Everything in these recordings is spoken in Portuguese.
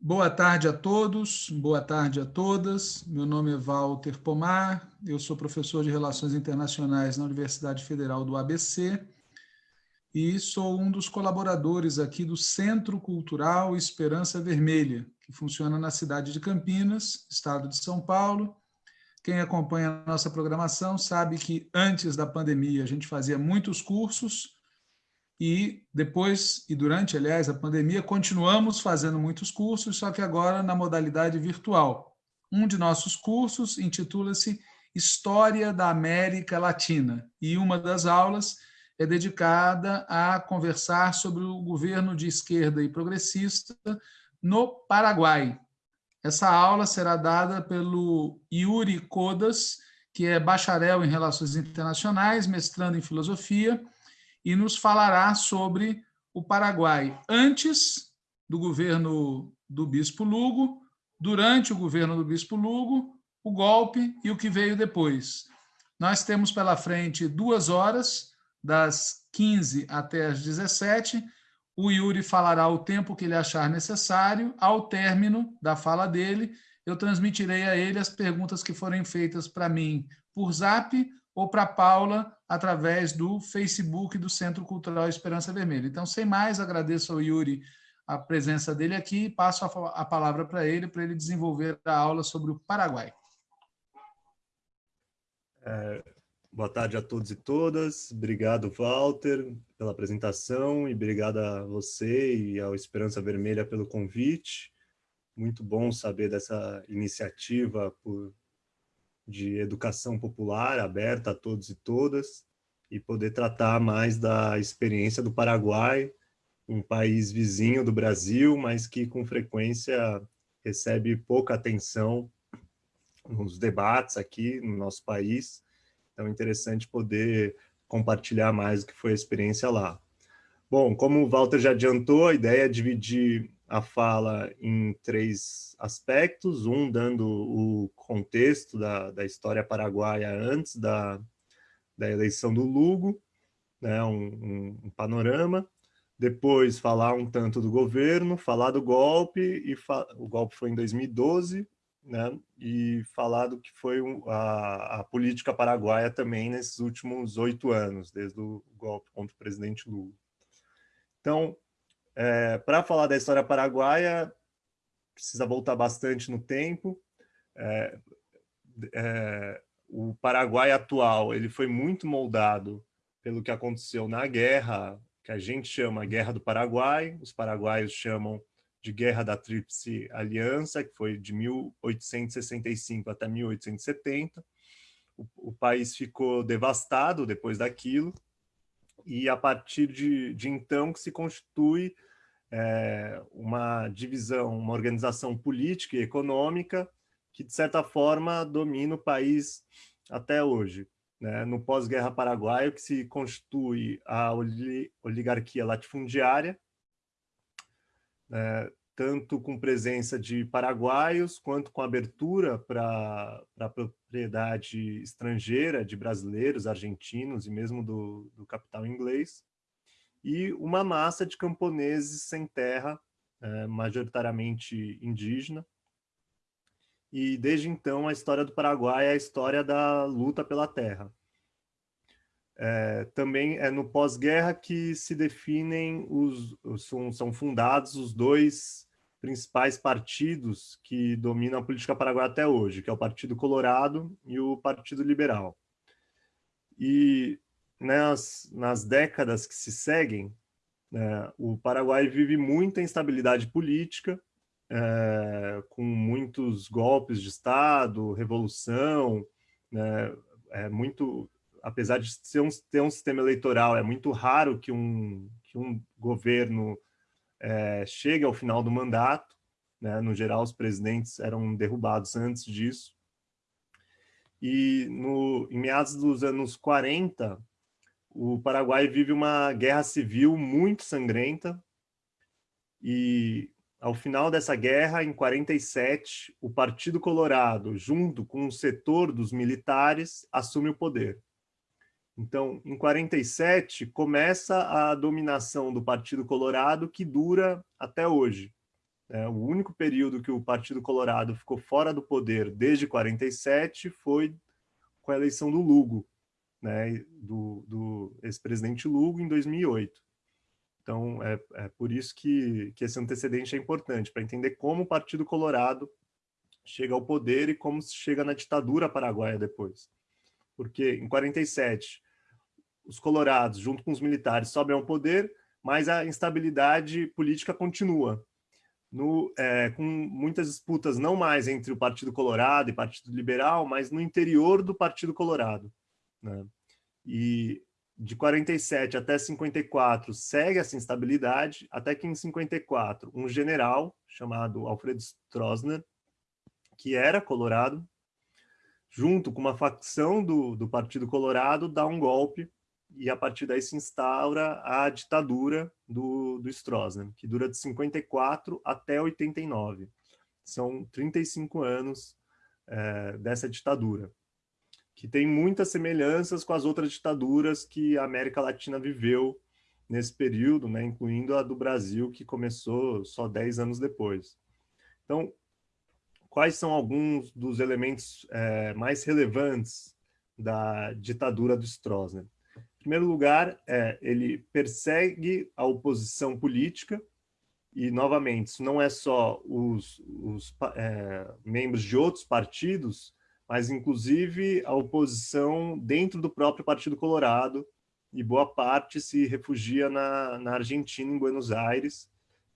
Boa tarde a todos, boa tarde a todas. Meu nome é Walter Pomar, eu sou professor de Relações Internacionais na Universidade Federal do ABC e sou um dos colaboradores aqui do Centro Cultural Esperança Vermelha, que funciona na cidade de Campinas, estado de São Paulo. Quem acompanha a nossa programação sabe que antes da pandemia a gente fazia muitos cursos, e depois e durante, aliás, a pandemia, continuamos fazendo muitos cursos, só que agora na modalidade virtual. Um de nossos cursos intitula-se História da América Latina e uma das aulas é dedicada a conversar sobre o governo de esquerda e progressista no Paraguai. Essa aula será dada pelo Yuri Codas, que é bacharel em Relações Internacionais, mestrando em Filosofia, e nos falará sobre o Paraguai antes do governo do Bispo Lugo, durante o governo do Bispo Lugo, o golpe e o que veio depois. Nós temos pela frente duas horas, das 15 até as 17. O Yuri falará o tempo que ele achar necessário. Ao término da fala dele, eu transmitirei a ele as perguntas que forem feitas para mim por zap ou para Paula através do Facebook do Centro Cultural Esperança Vermelha. Então, sem mais, agradeço ao Yuri a presença dele aqui e passo a, palavra para ele, para ele desenvolver a aula sobre o Paraguai. É, boa tarde a todos e todas. Obrigado, Walter, pela apresentação e obrigado a você e ao Esperança Vermelha pelo convite. Muito bom saber dessa iniciativa por de educação popular aberta a todos e todas e poder tratar mais da experiência do Paraguai, um país vizinho do Brasil, mas que com frequência recebe pouca atenção nos debates aqui no nosso país. Então é interessante poder compartilhar mais o que foi a experiência lá. Bom, como o Walter já adiantou, a ideia é dividir a fala em três aspectos, um dando o contexto da, da história paraguaia antes da, da eleição do Lugo, né, um, um, um panorama, depois falar um tanto do governo, falar do golpe, e o golpe foi em 2012, né, e falar do que foi a, a política paraguaia também nesses últimos oito anos, desde o golpe contra o presidente Lula. Então, é, Para falar da história paraguaia, precisa voltar bastante no tempo. É, é, o Paraguai atual ele foi muito moldado pelo que aconteceu na guerra, que a gente chama Guerra do Paraguai, os paraguaios chamam de Guerra da Tríplice Aliança, que foi de 1865 até 1870. O, o país ficou devastado depois daquilo, e a partir de, de então que se constitui é, uma divisão, uma organização política e econômica que, de certa forma, domina o país até hoje. Né? No pós-guerra paraguaio, que se constitui a oligarquia latifundiária, né? Tanto com presença de paraguaios, quanto com abertura para a propriedade estrangeira de brasileiros, argentinos e mesmo do, do capital inglês, e uma massa de camponeses sem terra, é, majoritariamente indígena. E desde então a história do Paraguai é a história da luta pela terra. É, também é no pós-guerra que se definem os são, são fundados os dois principais partidos que dominam a política paraguaia até hoje, que é o Partido Colorado e o Partido Liberal. E nas, nas décadas que se seguem, né, o Paraguai vive muita instabilidade política, é, com muitos golpes de Estado, revolução, né, é muito, apesar de ser um, ter um sistema eleitoral, é muito raro que um, que um governo é, chegue ao final do mandato, né, no geral os presidentes eram derrubados antes disso, e no, em meados dos anos 40, o Paraguai vive uma guerra civil muito sangrenta. E ao final dessa guerra, em 47, o Partido Colorado, junto com o setor dos militares, assume o poder. Então, em 47, começa a dominação do Partido Colorado, que dura até hoje. É, o único período que o Partido Colorado ficou fora do poder desde 47 foi com a eleição do Lugo, né, do, do ex-presidente Lugo em 2008. Então, é, é por isso que, que esse antecedente é importante, para entender como o Partido Colorado chega ao poder e como chega na ditadura paraguaia depois. Porque em 47, os colorados, junto com os militares, sobem ao poder, mas a instabilidade política continua. No, é, com muitas disputas não mais entre o Partido Colorado e Partido Liberal, mas no interior do Partido Colorado. Né? E de 47 até 54 segue essa instabilidade, até que em 54 um general chamado Alfredo Stroessner, que era colorado, junto com uma facção do, do Partido Colorado, dá um golpe e a partir daí se instaura a ditadura do, do Stroessner, que dura de 54 até 89. São 35 anos é, dessa ditadura, que tem muitas semelhanças com as outras ditaduras que a América Latina viveu nesse período, né, incluindo a do Brasil, que começou só 10 anos depois. Então, quais são alguns dos elementos é, mais relevantes da ditadura do Stroessner? Em primeiro lugar, é, ele persegue a oposição política, e, novamente, isso não é só os, os é, membros de outros partidos, mas, inclusive, a oposição dentro do próprio Partido Colorado, e boa parte se refugia na, na Argentina, em Buenos Aires,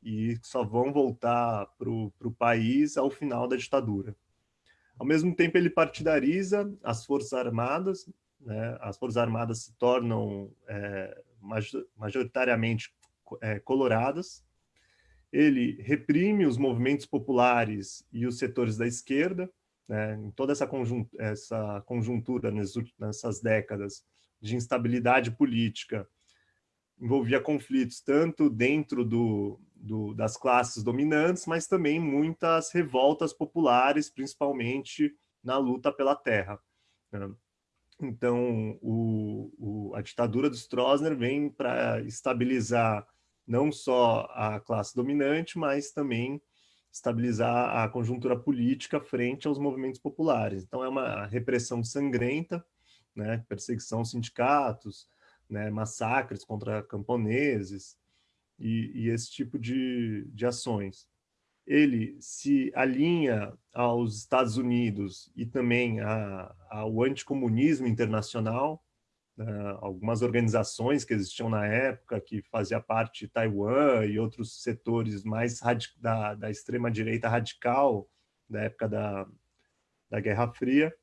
e só vão voltar para o país ao final da ditadura. Ao mesmo tempo, ele partidariza as Forças Armadas, né? as Forças Armadas se tornam é, majoritariamente é, coloradas, ele reprime os movimentos populares e os setores da esquerda, né? em toda essa, conjuntura, essa conjuntura nessas décadas de instabilidade política, envolvia conflitos tanto dentro do, do, das classes dominantes, mas também muitas revoltas populares, principalmente na luta pela terra. Né? Então, o, o, a ditadura do Stroessner vem para estabilizar não só a classe dominante, mas também estabilizar a conjuntura política frente aos movimentos populares. Então, é uma repressão sangrenta, né? perseguição aos sindicatos, né? massacres contra camponeses, e, e esse tipo de, de ações. Ele se alinha aos Estados Unidos e também a, ao anticomunismo internacional, né, algumas organizações que existiam na época, que fazia parte de Taiwan e outros setores mais da, da extrema-direita radical, da época da, da Guerra Fria,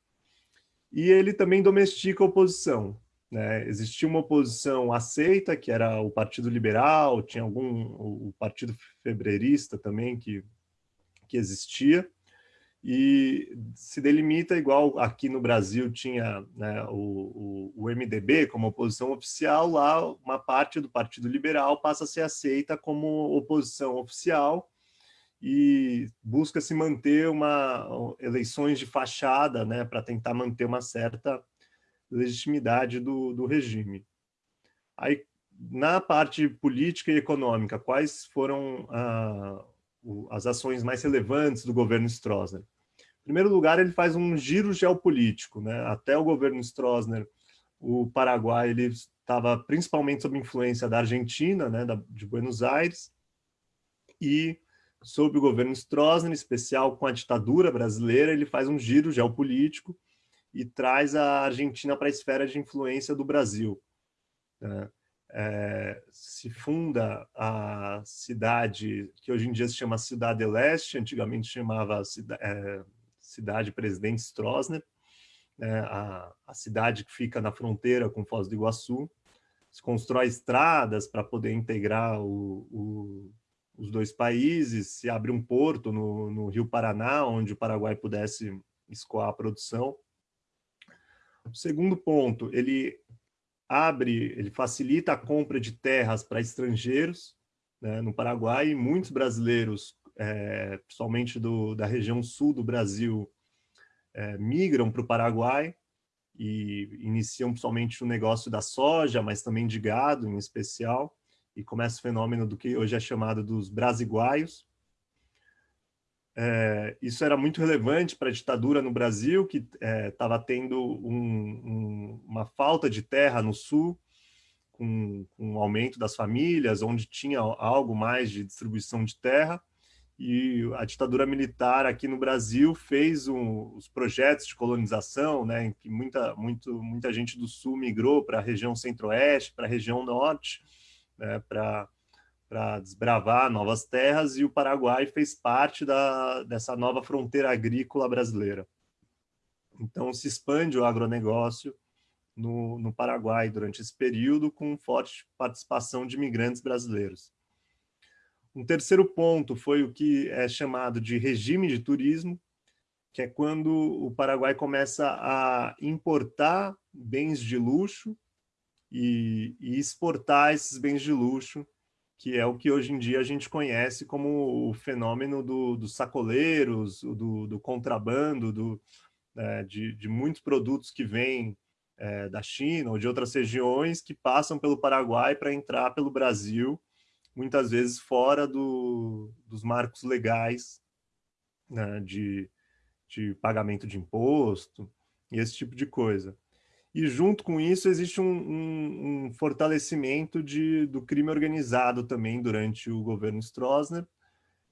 e ele também domestica a oposição. Né? Existia uma oposição aceita, que era o Partido Liberal, tinha algum o Partido Febreirista também que, que existia, e se delimita igual aqui no Brasil tinha né, o, o, o, MDB como oposição oficial, lá uma parte do Partido Liberal passa a ser aceita como oposição oficial e busca se manter uma eleições de fachada né, para tentar manter uma certa legitimidade do, do regime. Aí, na parte política e econômica, quais foram ah, o, as ações mais relevantes do governo Stroessner? Em primeiro lugar, ele faz um giro geopolítico. Né? Até o governo Stroessner, o Paraguai ele estava principalmente sob influência da Argentina, né, da, de Buenos Aires, e sob o governo Stroessner, em especial com a ditadura brasileira, ele faz um giro geopolítico, e traz a Argentina para a esfera de influência do Brasil. Né? É, se funda a cidade que hoje em dia se chama Cidade Leste, antigamente chamava é, Cidade Presidente Stroessner, né? a, a, cidade que fica na fronteira com Foz do Iguaçu, se constrói estradas para poder integrar o, o, os dois países, se abre um porto no, no Rio Paraná, onde o Paraguai pudesse escoar a produção, o segundo ponto, ele abre, ele facilita a compra de terras para estrangeiros né, no Paraguai. Muitos brasileiros, é, principalmente do, da região sul do Brasil, é, migram para o Paraguai e iniciam principalmente o negócio da soja, mas também de gado em especial, e começa o fenômeno do que hoje é chamado dos brasiguaios. É, isso era muito relevante para a ditadura no Brasil, que estava é, tendo um, um, uma falta de terra no sul, com, com o aumento das famílias, onde tinha algo mais de distribuição de terra, e a ditadura militar aqui no Brasil fez um, os projetos de colonização, né, em que muita, muito, muita gente do sul migrou para a região centro-oeste, para a região norte, né, para para desbravar novas terras e o Paraguai fez parte da, dessa nova fronteira agrícola brasileira. Então se expande o agronegócio no, no Paraguai durante esse período com forte participação de imigrantes brasileiros. Um terceiro ponto foi o que é chamado de regime de turismo, que é quando o Paraguai começa a importar bens de luxo e, e exportar esses bens de luxo que é o que hoje em dia a gente conhece como o fenômeno do, dos sacoleiros, do, do contrabando, do, é, de, de, muitos produtos que vêm é, da China ou de outras regiões que passam pelo Paraguai para entrar pelo Brasil, muitas vezes fora do, dos marcos legais né, de, de pagamento de imposto e esse tipo de coisa e junto com isso existe um, um, um fortalecimento de, do crime organizado também durante o governo Stroessner,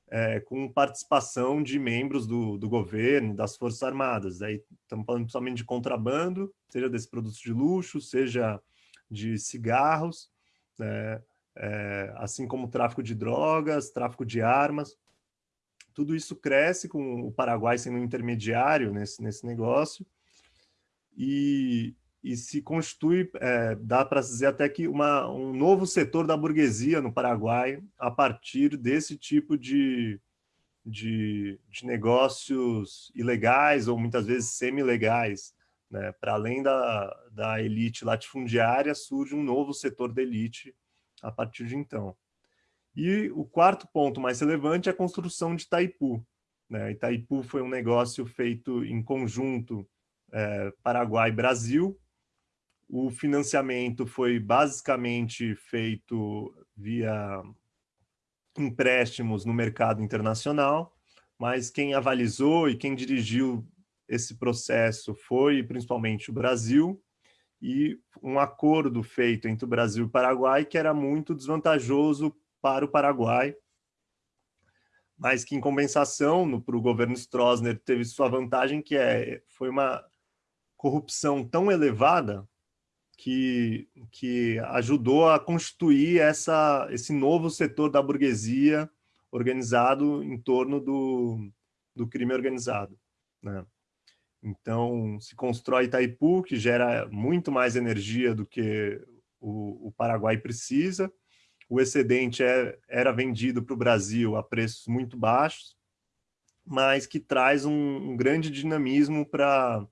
é, com participação de membros do, do governo, das Forças Armadas. Aí estamos falando principalmente de contrabando, seja desses produtos de luxo, seja de cigarros, né, é, assim como tráfico de drogas, tráfico de armas. Tudo isso cresce com o Paraguai sendo um intermediário nesse, nesse negócio. E, e se constitui, é, dá para dizer até que uma, um novo setor da burguesia no Paraguai a partir desse tipo de, de, de negócios ilegais ou muitas vezes semi-legais. Né? Para além da, da elite latifundiária, surge um novo setor da elite a partir de então. E o quarto ponto mais relevante é a construção de Itaipu. Né? Itaipu foi um negócio feito em conjunto é, Paraguai-Brasil, o financiamento foi basicamente feito via empréstimos no mercado internacional, mas quem avalizou e quem dirigiu esse processo foi principalmente o Brasil, e um acordo feito entre o Brasil e o Paraguai que era muito desvantajoso para o Paraguai, mas que em compensação para o governo Stroessner teve sua vantagem que é, foi uma corrupção tão elevada que, que ajudou a constituir essa, esse novo setor da burguesia organizado em torno do, do crime organizado. Né? Então, se constrói Itaipu, que gera muito mais energia do que o, o Paraguai precisa. O excedente é, era vendido para o Brasil a preços muito baixos, mas que traz um, um grande dinamismo para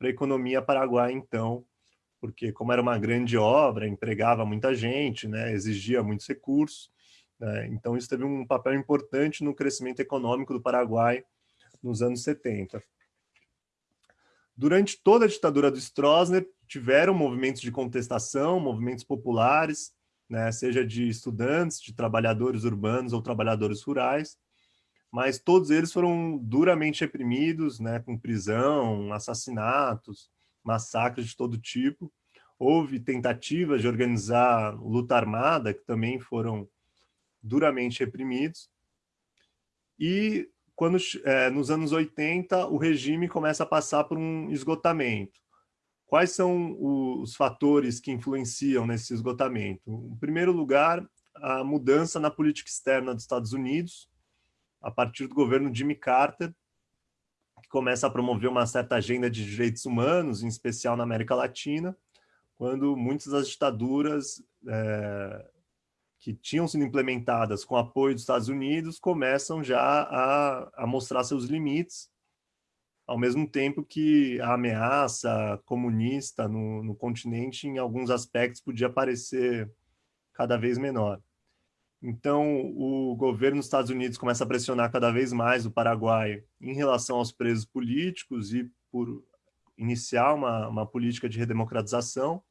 a economia paraguaia, então, porque como era uma grande obra, empregava muita gente, né, exigia muitos recursos, né, então isso teve um papel importante no crescimento econômico do Paraguai nos anos 70. Durante toda a ditadura do Stroessner, tiveram movimentos de contestação, movimentos populares, né, seja de estudantes, de trabalhadores urbanos ou trabalhadores rurais, mas todos eles foram duramente reprimidos, né, com prisão, assassinatos, massacres de todo tipo. Houve tentativas de organizar luta armada, que também foram duramente reprimidos. E quando é, nos anos 80 o regime começa a passar por um esgotamento. Quais são os fatores que influenciam nesse esgotamento? Em primeiro lugar, a mudança na política externa dos Estados Unidos, a partir do governo Jimmy Carter, começa a promover uma certa agenda de direitos humanos, em especial na América Latina, quando muitas das ditaduras é, que tinham sido implementadas com apoio dos Estados Unidos começam já a, a mostrar seus limites, ao mesmo tempo que a ameaça comunista no, no continente, em alguns aspectos, podia parecer cada vez menor. Então, o governo dos Estados Unidos começa a pressionar cada vez mais o Paraguai em relação aos presos políticos e por iniciar uma, uma política de redemocratização.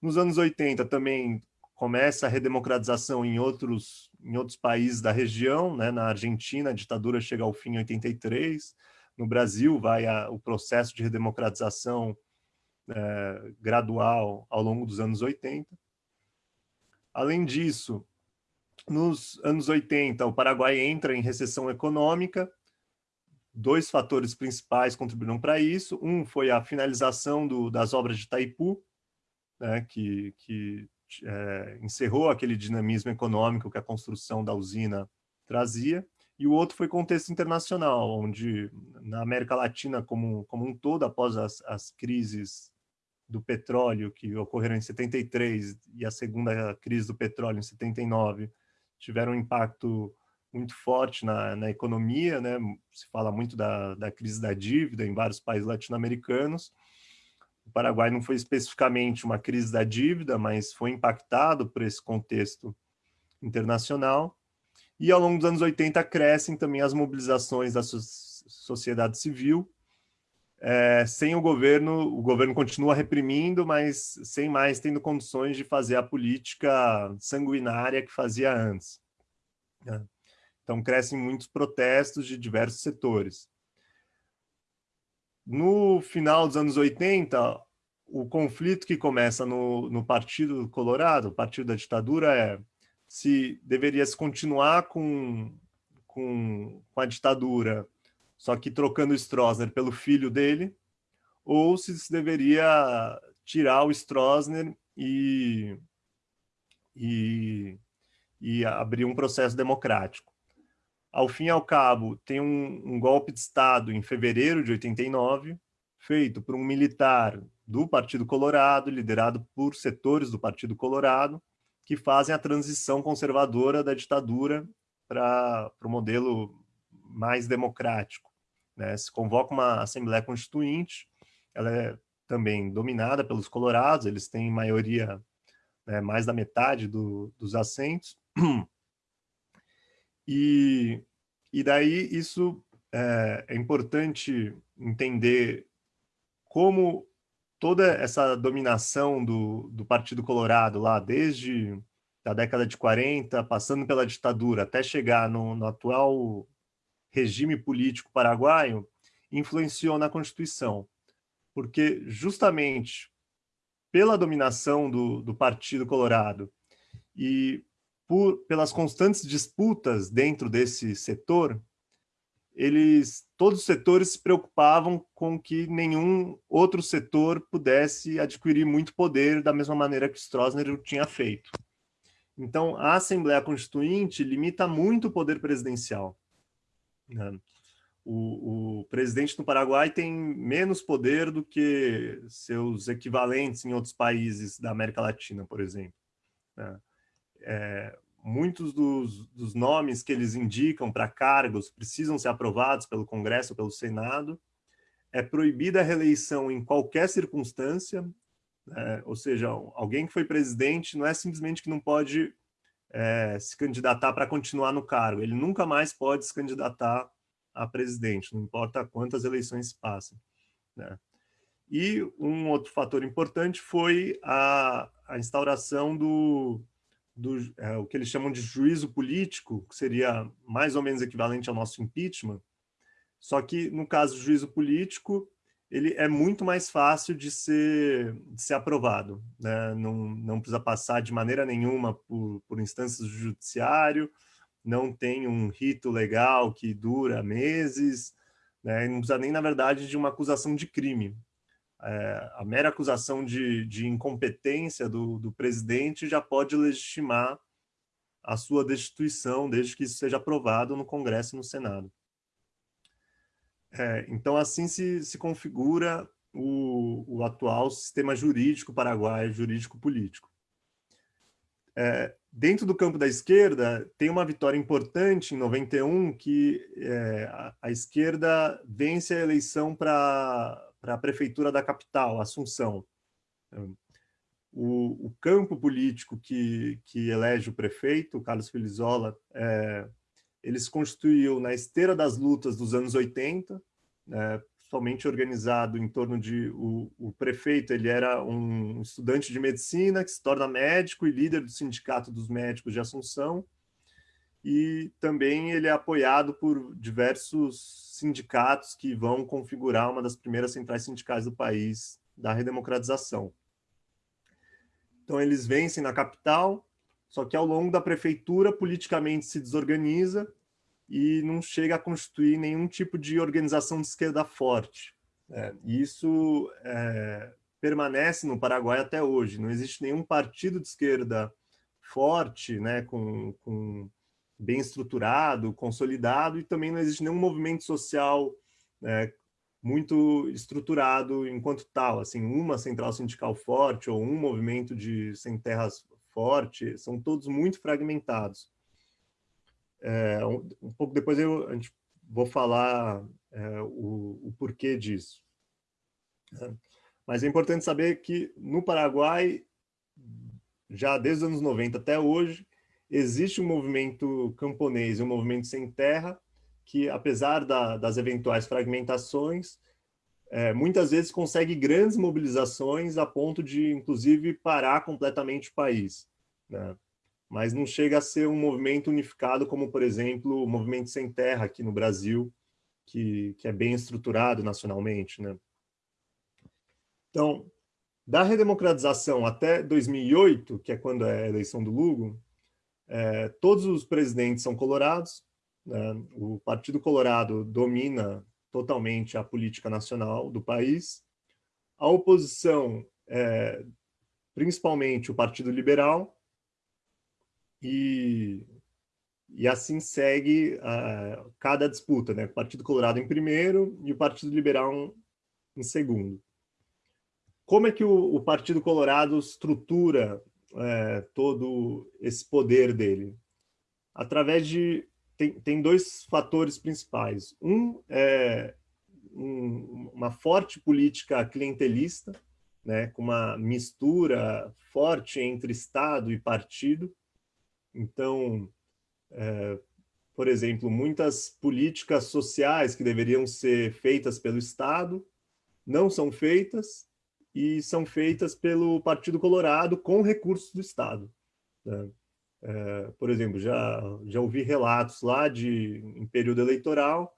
Nos anos 80 também começa a redemocratização em outros, em outros países da região, né? na Argentina a ditadura chega ao fim em 83, no Brasil vai a, o processo de redemocratização é, gradual ao longo dos anos 80. Além disso, nos anos 80, o Paraguai entra em recessão econômica, dois fatores principais contribuíram para isso. Um foi a finalização do, das obras de Itaipu, né, que, que é, encerrou aquele dinamismo econômico que a construção da usina trazia, e o outro foi contexto internacional, onde na América Latina como, como um todo, após as, as crises do petróleo que ocorreram em 73 e a segunda crise do petróleo em 79, tiveram um impacto muito forte na, na economia, né? se fala muito da, da crise da dívida em vários países latino-americanos, o Paraguai não foi especificamente uma crise da dívida, mas foi impactado por esse contexto internacional. E ao longo dos anos 80 crescem também as mobilizações da sociedade civil. É, sem o governo, o governo continua reprimindo, mas sem mais tendo condições de fazer a política sanguinária que fazia antes. Né? Então crescem muitos protestos de diversos setores. No final dos anos 80, o conflito que começa no, no Partido Colorado, o partido da ditadura, é se deveria se continuar com, com, com a ditadura, só que trocando o Stroessner pelo filho dele, ou se deveria tirar o Stroessner e, e, e abrir um processo democrático. Ao fim e ao cabo, tem um, um golpe de Estado em fevereiro de 89, feito por um militar do Partido Colorado, liderado por setores do Partido Colorado, que fazem a transição conservadora da ditadura para o modelo mais democrático. Né? Se convoca uma Assembleia Constituinte, ela é também dominada pelos colorados, eles têm maioria, né, mais da metade do, dos assentos, E, e daí isso é, é importante entender como toda essa dominação do, do Partido Colorado lá, desde a década de 40, passando pela ditadura, até chegar no, no atual regime político paraguaio, influenciou na Constituição. Porque justamente pela dominação do, do Partido Colorado e por, pelas constantes disputas dentro desse setor, eles, todos os setores se preocupavam com que nenhum outro setor pudesse adquirir muito poder da mesma maneira que Stroessner tinha feito. Então, a Assembleia Constituinte limita muito o poder presidencial. Né? O, o, presidente no Paraguai tem menos poder do que seus equivalentes em outros países da América Latina, por exemplo. Né? é, muitos dos, dos, nomes que eles indicam para cargos precisam ser aprovados pelo Congresso ou pelo Senado. É proibida a reeleição em qualquer circunstância, né? ou seja, alguém que foi presidente não é simplesmente que não pode é, se candidatar para continuar no cargo, ele nunca mais pode se candidatar a presidente, não importa quantas eleições se passem. Né? E um outro fator importante foi a, a instauração do, do é, o que eles chamam de juízo político, que seria mais ou menos equivalente ao nosso impeachment, só que no caso do juízo político, ele é muito mais fácil de ser, de ser aprovado, né? não, não precisa passar de maneira nenhuma por, por instâncias do judiciário, não tem um rito legal que dura meses, né? não precisa nem, na verdade, de uma acusação de crime é, a mera acusação de, de incompetência do, do, presidente já pode legitimar a sua destituição, desde que isso seja aprovado no Congresso e no Senado. É, então, assim se, se configura o, o, atual sistema jurídico paraguaio, jurídico-político. É, dentro do campo da esquerda, tem uma vitória importante em 91, que é, a, a esquerda vence a eleição para a prefeitura da capital, Assunção. O, o, campo político que, que elege o prefeito, Carlos Filizola, é, ele se constituiu na esteira das lutas dos anos 80, é, somente organizado em torno de... O, o, prefeito ele era um estudante de medicina que se torna médico e líder do Sindicato dos Médicos de Assunção, e também ele é apoiado por diversos sindicatos que vão configurar uma das primeiras centrais sindicais do país da redemocratização. Então, eles vencem na capital, só que ao longo da prefeitura, politicamente se desorganiza e não chega a constituir nenhum tipo de organização de esquerda forte. É, isso é, permanece no Paraguai até hoje. Não existe nenhum partido de esquerda forte, né, com, com bem estruturado, consolidado, e também não existe nenhum movimento social é, muito estruturado enquanto tal, assim, uma central sindical forte ou um movimento de sem terras forte, são todos muito fragmentados. É, um, um, pouco depois eu a gente, vou falar é, o, o, porquê disso. É, mas é importante saber que no Paraguai, já desde os anos 90 até hoje, existe um movimento camponês, um movimento sem terra, que, apesar da, das eventuais fragmentações, é, muitas vezes consegue grandes mobilizações a ponto de, inclusive, parar completamente o país. Né? Mas não chega a ser um movimento unificado como, por exemplo, o Movimento Sem Terra aqui no Brasil, que, que é bem estruturado nacionalmente. Né? Então, da redemocratização até 2008, que é quando é a eleição do Lugo, é, todos os presidentes são colorados, né? O Partido Colorado domina totalmente a política nacional do país. A oposição é principalmente o Partido Liberal e, e assim segue uh, cada disputa, né? O Partido Colorado em primeiro e o Partido Liberal em segundo. Como é que o, o Partido Colorado estrutura é, todo esse poder dele? Através de tem, tem dois fatores principais. Um é um, uma forte política clientelista, né, com uma mistura forte entre Estado e partido. Então, é, por exemplo, muitas políticas sociais que deveriam ser feitas pelo Estado não são feitas e são feitas pelo Partido Colorado com recursos do Estado. Né? É, por exemplo, já, já ouvi relatos lá de, em período eleitoral,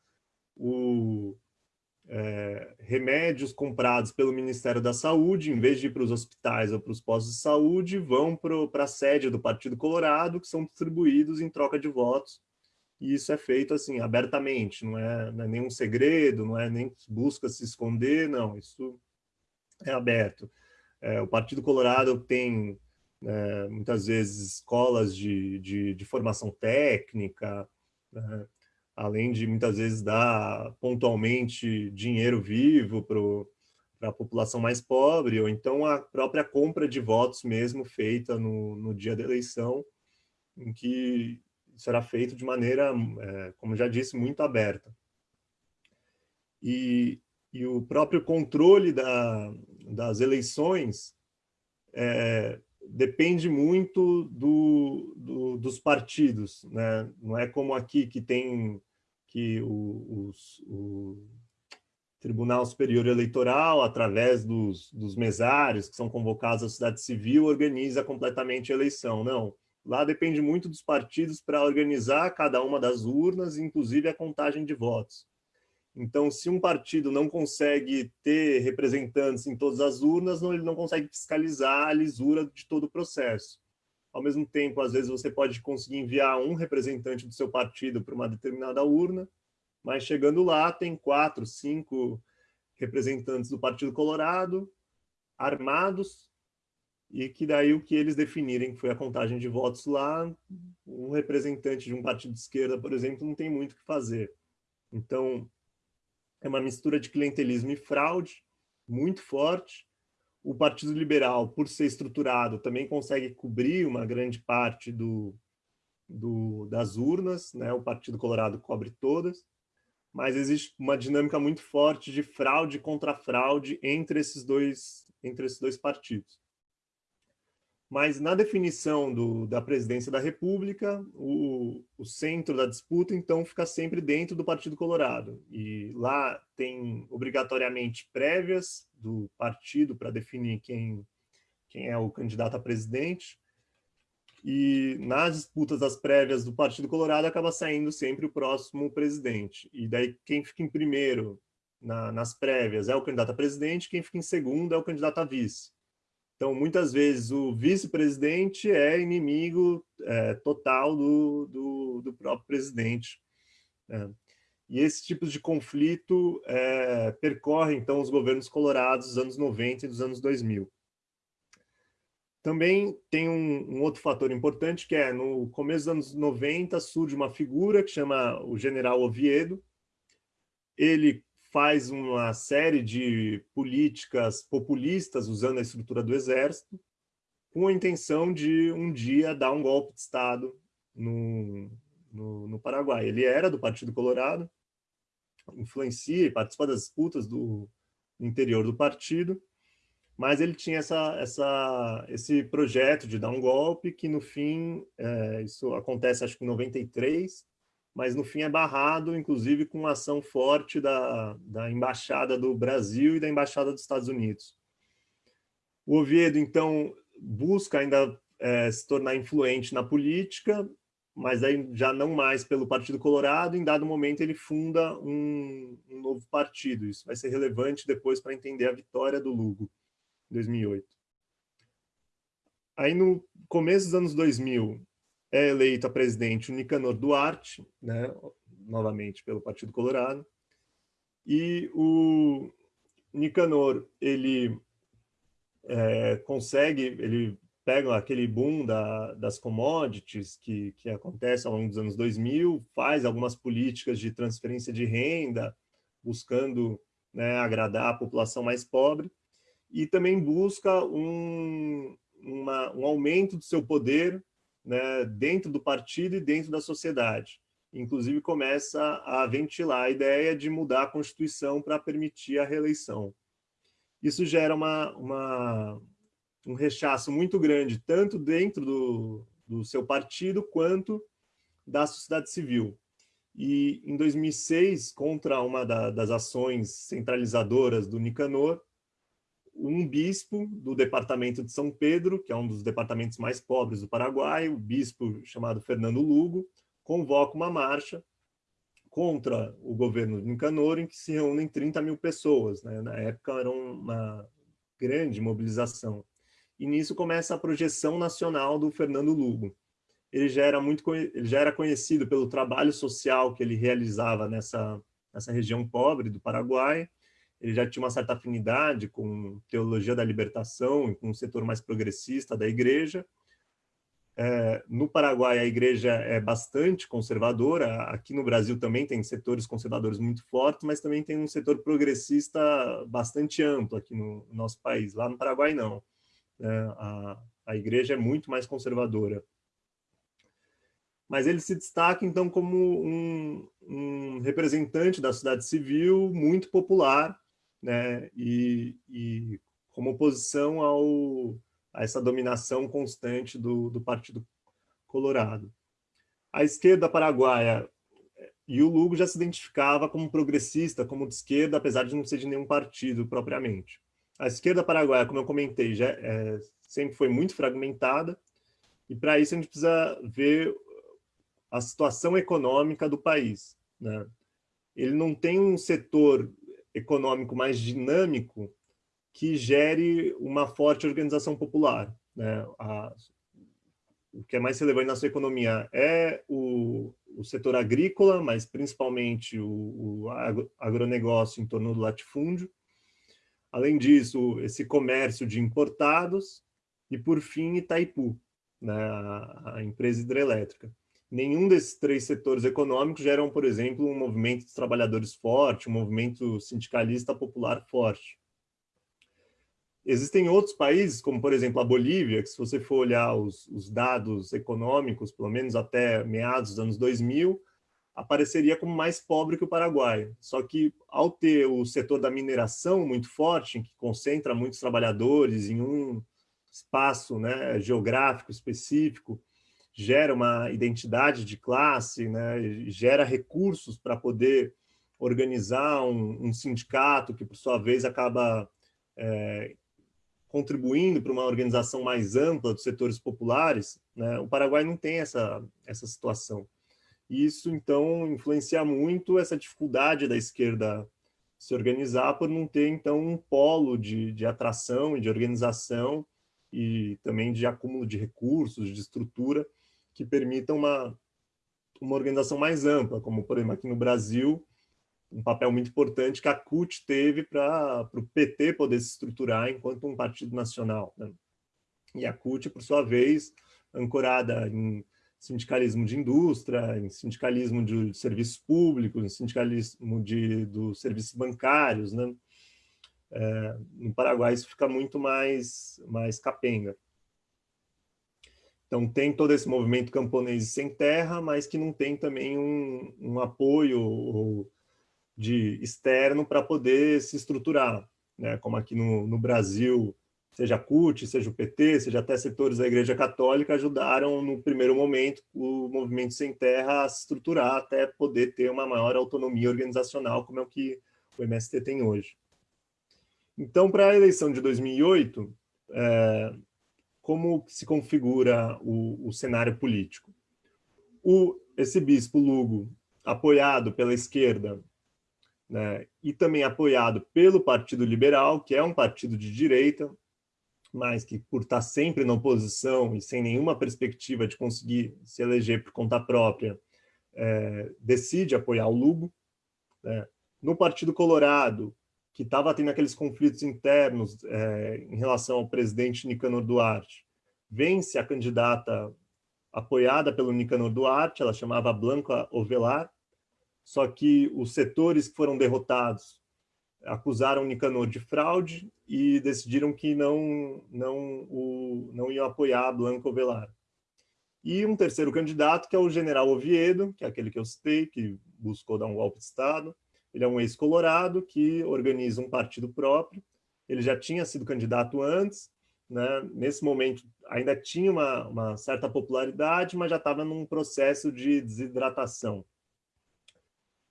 o, é, remédios comprados pelo Ministério da Saúde, em vez de ir para os hospitais ou para os postos de saúde, vão para a sede do Partido Colorado, que são distribuídos em troca de votos. E isso é feito assim, abertamente, não é, não é nenhum segredo, não é nem busca se esconder, não, isso é aberto. É, o Partido Colorado tem né, muitas vezes escolas de, de, de formação técnica, né, além de muitas vezes dar pontualmente dinheiro vivo para a população mais pobre, ou então a própria compra de votos mesmo feita no, no dia da eleição, em que será feito de maneira, é, como já disse, muito aberta. E, e o próprio controle da, das eleições é, depende muito do, do, dos partidos, né? Não é como aqui que tem que o, os, o Tribunal Superior Eleitoral, através dos, dos mesários que são convocados à sociedade civil, organiza completamente a eleição. Não, lá depende muito dos partidos para organizar cada uma das urnas, inclusive a contagem de votos. Então, se um partido não consegue ter representantes em todas as urnas, não, ele não consegue fiscalizar a lisura de todo o processo. Ao mesmo tempo, às vezes você pode conseguir enviar um representante do seu partido para uma determinada urna, mas chegando lá tem quatro, cinco representantes do Partido Colorado, armados, e que daí o que eles definirem foi a contagem de votos lá, um representante de um partido de esquerda, por exemplo, não tem muito o que fazer. Então, é uma mistura de clientelismo e fraude muito forte. O Partido Liberal, por ser estruturado, também consegue cobrir uma grande parte do, do, das urnas, né? o Partido Colorado cobre todas, mas existe uma dinâmica muito forte de fraude contra fraude entre esses dois, entre esses dois partidos. Mas na definição do, da presidência da República, o, o, centro da disputa, então, fica sempre dentro do Partido Colorado. E lá tem, obrigatoriamente, prévias do partido para definir quem, quem é o candidato a presidente. e nas disputas das prévias do Partido Colorado acaba saindo sempre o próximo presidente. E daí quem fica em primeiro na, nas prévias é o candidato a presidente, quem fica em segundo é o candidato a vice. Então, muitas vezes, o vice-presidente é inimigo é, total do, do, do, próprio presidente. Né? E esse tipo de conflito é, percorre, então, os governos colorados dos anos 90 e dos anos 2000. Também tem um, um, outro fator importante, que é, no começo dos anos 90, surge uma figura que chama o general Oviedo. Ele faz uma série de políticas populistas usando a estrutura do exército, com a intenção de um dia dar um golpe de Estado no, no, no Paraguai. Ele era do Partido Colorado, influencia e participa das disputas do, interior do partido, mas ele tinha essa, essa, esse projeto de dar um golpe que, no fim, é, isso acontece acho que em 93, mas no fim é barrado, inclusive com ação forte da, da Embaixada do Brasil e da Embaixada dos Estados Unidos. O Oviedo, então, busca ainda é, se tornar influente na política, mas aí já não mais pelo Partido Colorado, em dado momento ele funda um, um novo partido. Isso vai ser relevante depois para entender a vitória do Lugo. 2008. Aí, no começo dos anos 2000, é eleito a presidente o Nicanor Duarte, né, novamente pelo Partido Colorado, e o Nicanor, ele é, consegue, ele pega aquele boom da, das commodities que, que acontece ao longo dos anos 2000, faz algumas políticas de transferência de renda, buscando né, agradar a população mais pobre, e também busca um, uma, um aumento do seu poder né, dentro do partido e dentro da sociedade. Inclusive começa a ventilar a ideia de mudar a Constituição para permitir a reeleição. Isso gera uma, uma, um rechaço muito grande, tanto dentro do, do seu partido, quanto da sociedade civil. E em 2006, contra uma da, das ações centralizadoras do Nicanor, um bispo do departamento de São Pedro, que é um dos departamentos mais pobres do Paraguai, o bispo chamado Fernando Lugo, convoca uma marcha contra o governo de Nicanor, em que se reúnem 30 mil pessoas. Né? Na época era uma grande mobilização. E nisso começa a projeção nacional do Fernando Lugo. Ele já era, muito, ele já era conhecido pelo trabalho social que ele realizava nessa, nessa região pobre do Paraguai, ele já tinha uma certa afinidade com teologia da libertação e com o setor mais progressista da igreja. É, no Paraguai, a igreja é bastante conservadora, aqui no Brasil também tem setores conservadores muito fortes, mas também tem um setor progressista bastante amplo aqui no nosso país. Lá no Paraguai, não. É, a, a igreja é muito mais conservadora mas ele se destaca, então, como um, um, representante da sociedade civil muito popular, né, e, e como oposição ao, a essa dominação constante do, do Partido Colorado. A esquerda paraguaia e o Lugo já se identificava como progressista, como de esquerda, apesar de não ser de nenhum partido propriamente. A esquerda paraguaia, como eu comentei, já é, sempre foi muito fragmentada, e para isso a gente precisa ver a situação econômica do país. Né? Ele não tem um setor econômico mais dinâmico que gere uma forte organização popular. Né? A, o que é mais relevante na sua economia é o, o setor agrícola, mas principalmente o, o agronegócio em torno do latifúndio. Além disso, esse comércio de importados e, por fim, Itaipu, né, a, a empresa hidrelétrica nenhum desses três setores econômicos geram, por exemplo, um movimento de trabalhadores forte, um movimento sindicalista popular forte. Existem outros países, como por exemplo a Bolívia, que se você for olhar os, os dados econômicos, pelo menos até meados dos anos 2000, apareceria como mais pobre que o Paraguai. Só que ao ter o setor da mineração muito forte, que concentra muitos trabalhadores em um espaço né, geográfico específico, gera uma identidade de classe, né, gera recursos para poder organizar um, um, sindicato que, por sua vez, acaba é, contribuindo para uma organização mais ampla dos setores populares, Né? O Paraguai não tem essa, essa situação. E isso, então, influencia muito essa dificuldade da esquerda se organizar por não ter, então, um polo de, de atração e de organização e também de acúmulo de recursos, de estrutura, que permitam uma, uma organização mais ampla, como, por exemplo, aqui no Brasil, um papel muito importante que a CUT teve para o PT poder se estruturar enquanto um partido nacional. Né? E a CUT, por sua vez, ancorada em sindicalismo de indústria, em sindicalismo de serviços públicos, em sindicalismo de, dos serviços bancários. Né? É, no Paraguai isso fica muito mais, mais capenga. Então tem todo esse movimento camponês sem terra, mas que não tem também um, um apoio de externo para poder se estruturar. Né? Como aqui no, no Brasil seja a CUT, seja o PT, seja até setores da Igreja Católica, ajudaram no primeiro momento o movimento sem terra a se estruturar até poder ter uma maior autonomia organizacional, como é o que o MST tem hoje. Então, para a eleição de 2008, é, como se configura o, o cenário político? O, esse bispo Lugo, apoiado pela esquerda né, e também apoiado pelo Partido Liberal, que é um partido de direita, mas que por estar sempre na oposição e sem nenhuma perspectiva de conseguir se eleger por conta própria, é, decide apoiar o Lugo. Né? No Partido Colorado, que estava tendo aqueles conflitos internos é, em relação ao presidente Nicanor Duarte, vence a candidata apoiada pelo Nicanor Duarte, ela chamava Blanca Ovelar, só que os setores que foram derrotados acusaram Nicanor de fraude e decidiram que não, não, o, não iam apoiar Blanco Velar. E um terceiro candidato, que é o general Oviedo, que é aquele que eu citei, que buscou dar um golpe de Estado. Ele é um ex-colorado que organiza um partido próprio. Ele já tinha sido candidato antes, né? nesse momento ainda tinha uma, uma certa popularidade, mas já estava num processo de desidratação.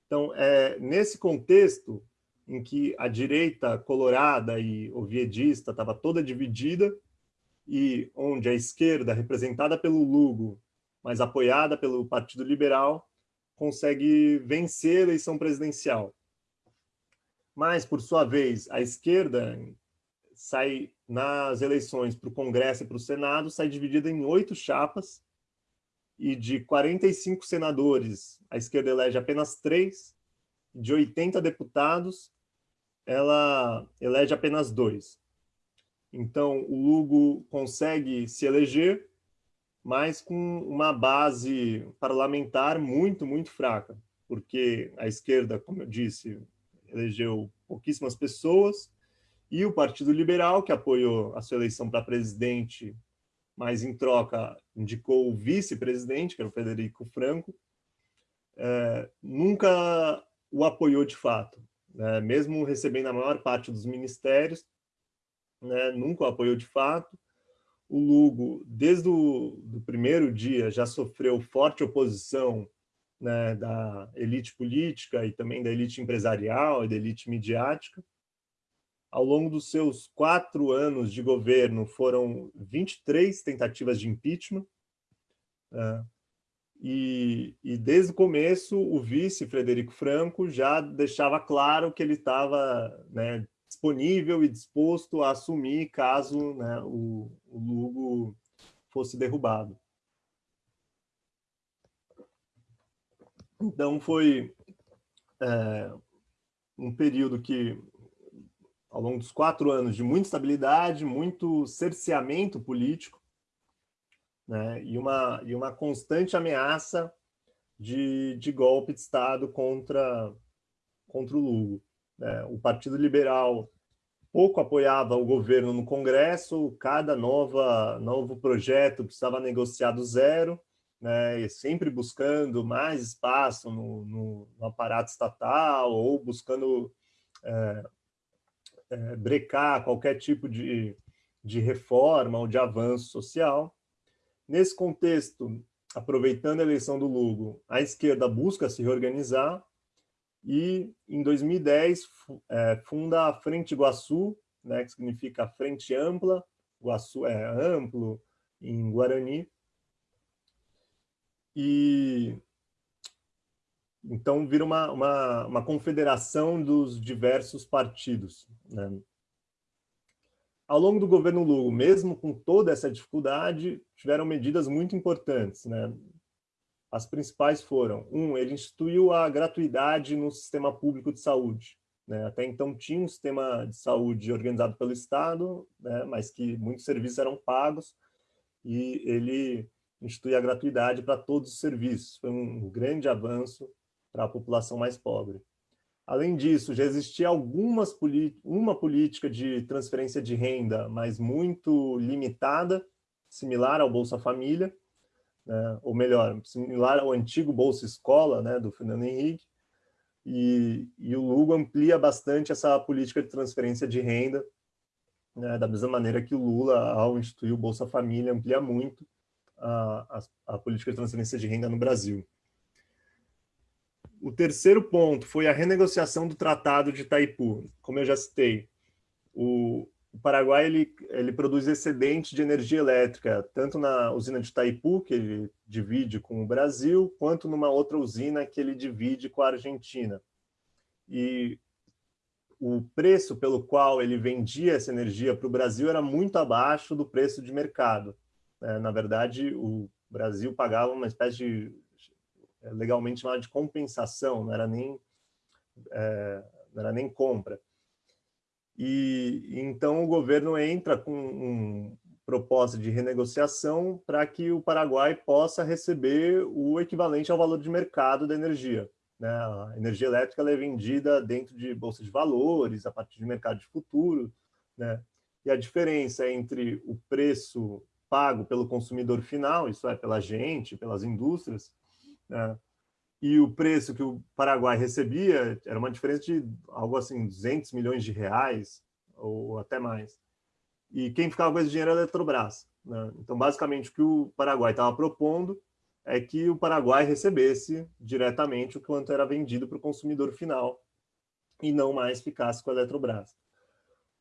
Então, é, nesse contexto, em que a direita colorada e oviedista estava toda dividida e onde a esquerda, representada pelo Lugo, mas apoiada pelo Partido Liberal, consegue vencer a eleição presidencial. Mas, por sua vez, a esquerda sai nas eleições para o Congresso e para o Senado, sai dividida em oito chapas, e de 45 senadores, a esquerda elege apenas três, de 80 deputados, ela elege apenas dois. Então, o Lugo consegue se eleger, mas com uma base parlamentar muito, muito fraca, porque a esquerda, como eu disse, elegeu pouquíssimas pessoas, e o Partido Liberal, que apoiou a sua eleição para presidente, mas em troca indicou o vice-presidente, que era o Federico Franco, é, nunca o apoiou de fato né, mesmo recebendo a maior parte dos ministérios, né, nunca o apoiou de fato. O Lugo, desde o do primeiro dia, já sofreu forte oposição né, da elite política e também da elite empresarial e da elite midiática. Ao longo dos seus quatro anos de governo, foram 23 tentativas de impeachment. Né, e, e, desde o começo, o vice, Frederico Franco, já deixava claro que ele estava né, disponível e disposto a assumir caso né, o, o Lugo fosse derrubado. Então, foi é, um período que, ao longo dos quatro anos, de muita estabilidade, muito cerceamento político, né? e, uma, e uma constante ameaça de, de golpe de Estado contra, contra o Lugo. Né? O Partido Liberal pouco apoiava o governo no Congresso, cada nova, novo projeto precisava negociar do zero, né, sempre buscando mais espaço no, no, no aparato estatal ou buscando é, é, brecar qualquer tipo de, de reforma ou de avanço social. Nesse contexto, aproveitando a eleição do Lugo, a esquerda busca se reorganizar e, em 2010, é, funda a Frente Iguaçu, né, que significa Frente Ampla, Iguaçu é amplo em Guarani, e então vira uma, uma, uma confederação dos diversos partidos. Né? Ao longo do governo Lula, mesmo com toda essa dificuldade, tiveram medidas muito importantes. Né? As principais foram, um, ele instituiu a gratuidade no sistema público de saúde. Né? Até então tinha um sistema de saúde organizado pelo Estado, né? mas que muitos serviços eram pagos, e ele institui a gratuidade para todos os serviços. Foi um grande avanço para a população mais pobre. Além disso, já existia algumas uma política de transferência de renda, mas muito limitada, similar ao Bolsa Família, né? ou melhor, similar ao antigo Bolsa Escola, né, do Fernando Henrique, e, e, o Lugo amplia bastante essa política de transferência de renda, né, da mesma maneira que o Lula, ao instituir o Bolsa Família, amplia muito a, a, a política de transferência de renda no Brasil. O terceiro ponto foi a renegociação do Tratado de Itaipu. Como eu já citei, o, o Paraguai ele, ele produz excedente de energia elétrica, tanto na usina de Itaipu, que ele divide com o Brasil, quanto numa outra usina que ele divide com a Argentina. E o preço pelo qual ele vendia essa energia para o Brasil era muito abaixo do preço de mercado. É, na verdade, o Brasil pagava uma espécie de, é, legalmente chamada de compensação, não era nem, é, não era nem compra. E então o governo entra com um proposta de renegociação para que o Paraguai possa receber o equivalente ao valor de mercado da energia. Né? A energia elétrica é vendida dentro de bolsa de valores, a partir de mercado de futuro, né? e a diferença entre o preço pago pelo consumidor final, isso é, pela gente, pelas indústrias, né? e o preço que o Paraguai recebia era uma diferença de algo assim, 200 milhões de reais, ou até mais. E quem ficava com esse dinheiro era a Eletrobras. Né? Então, basicamente, o que o Paraguai estava propondo é que o Paraguai recebesse diretamente o quanto era vendido para o consumidor final e não mais ficasse com a Eletrobras.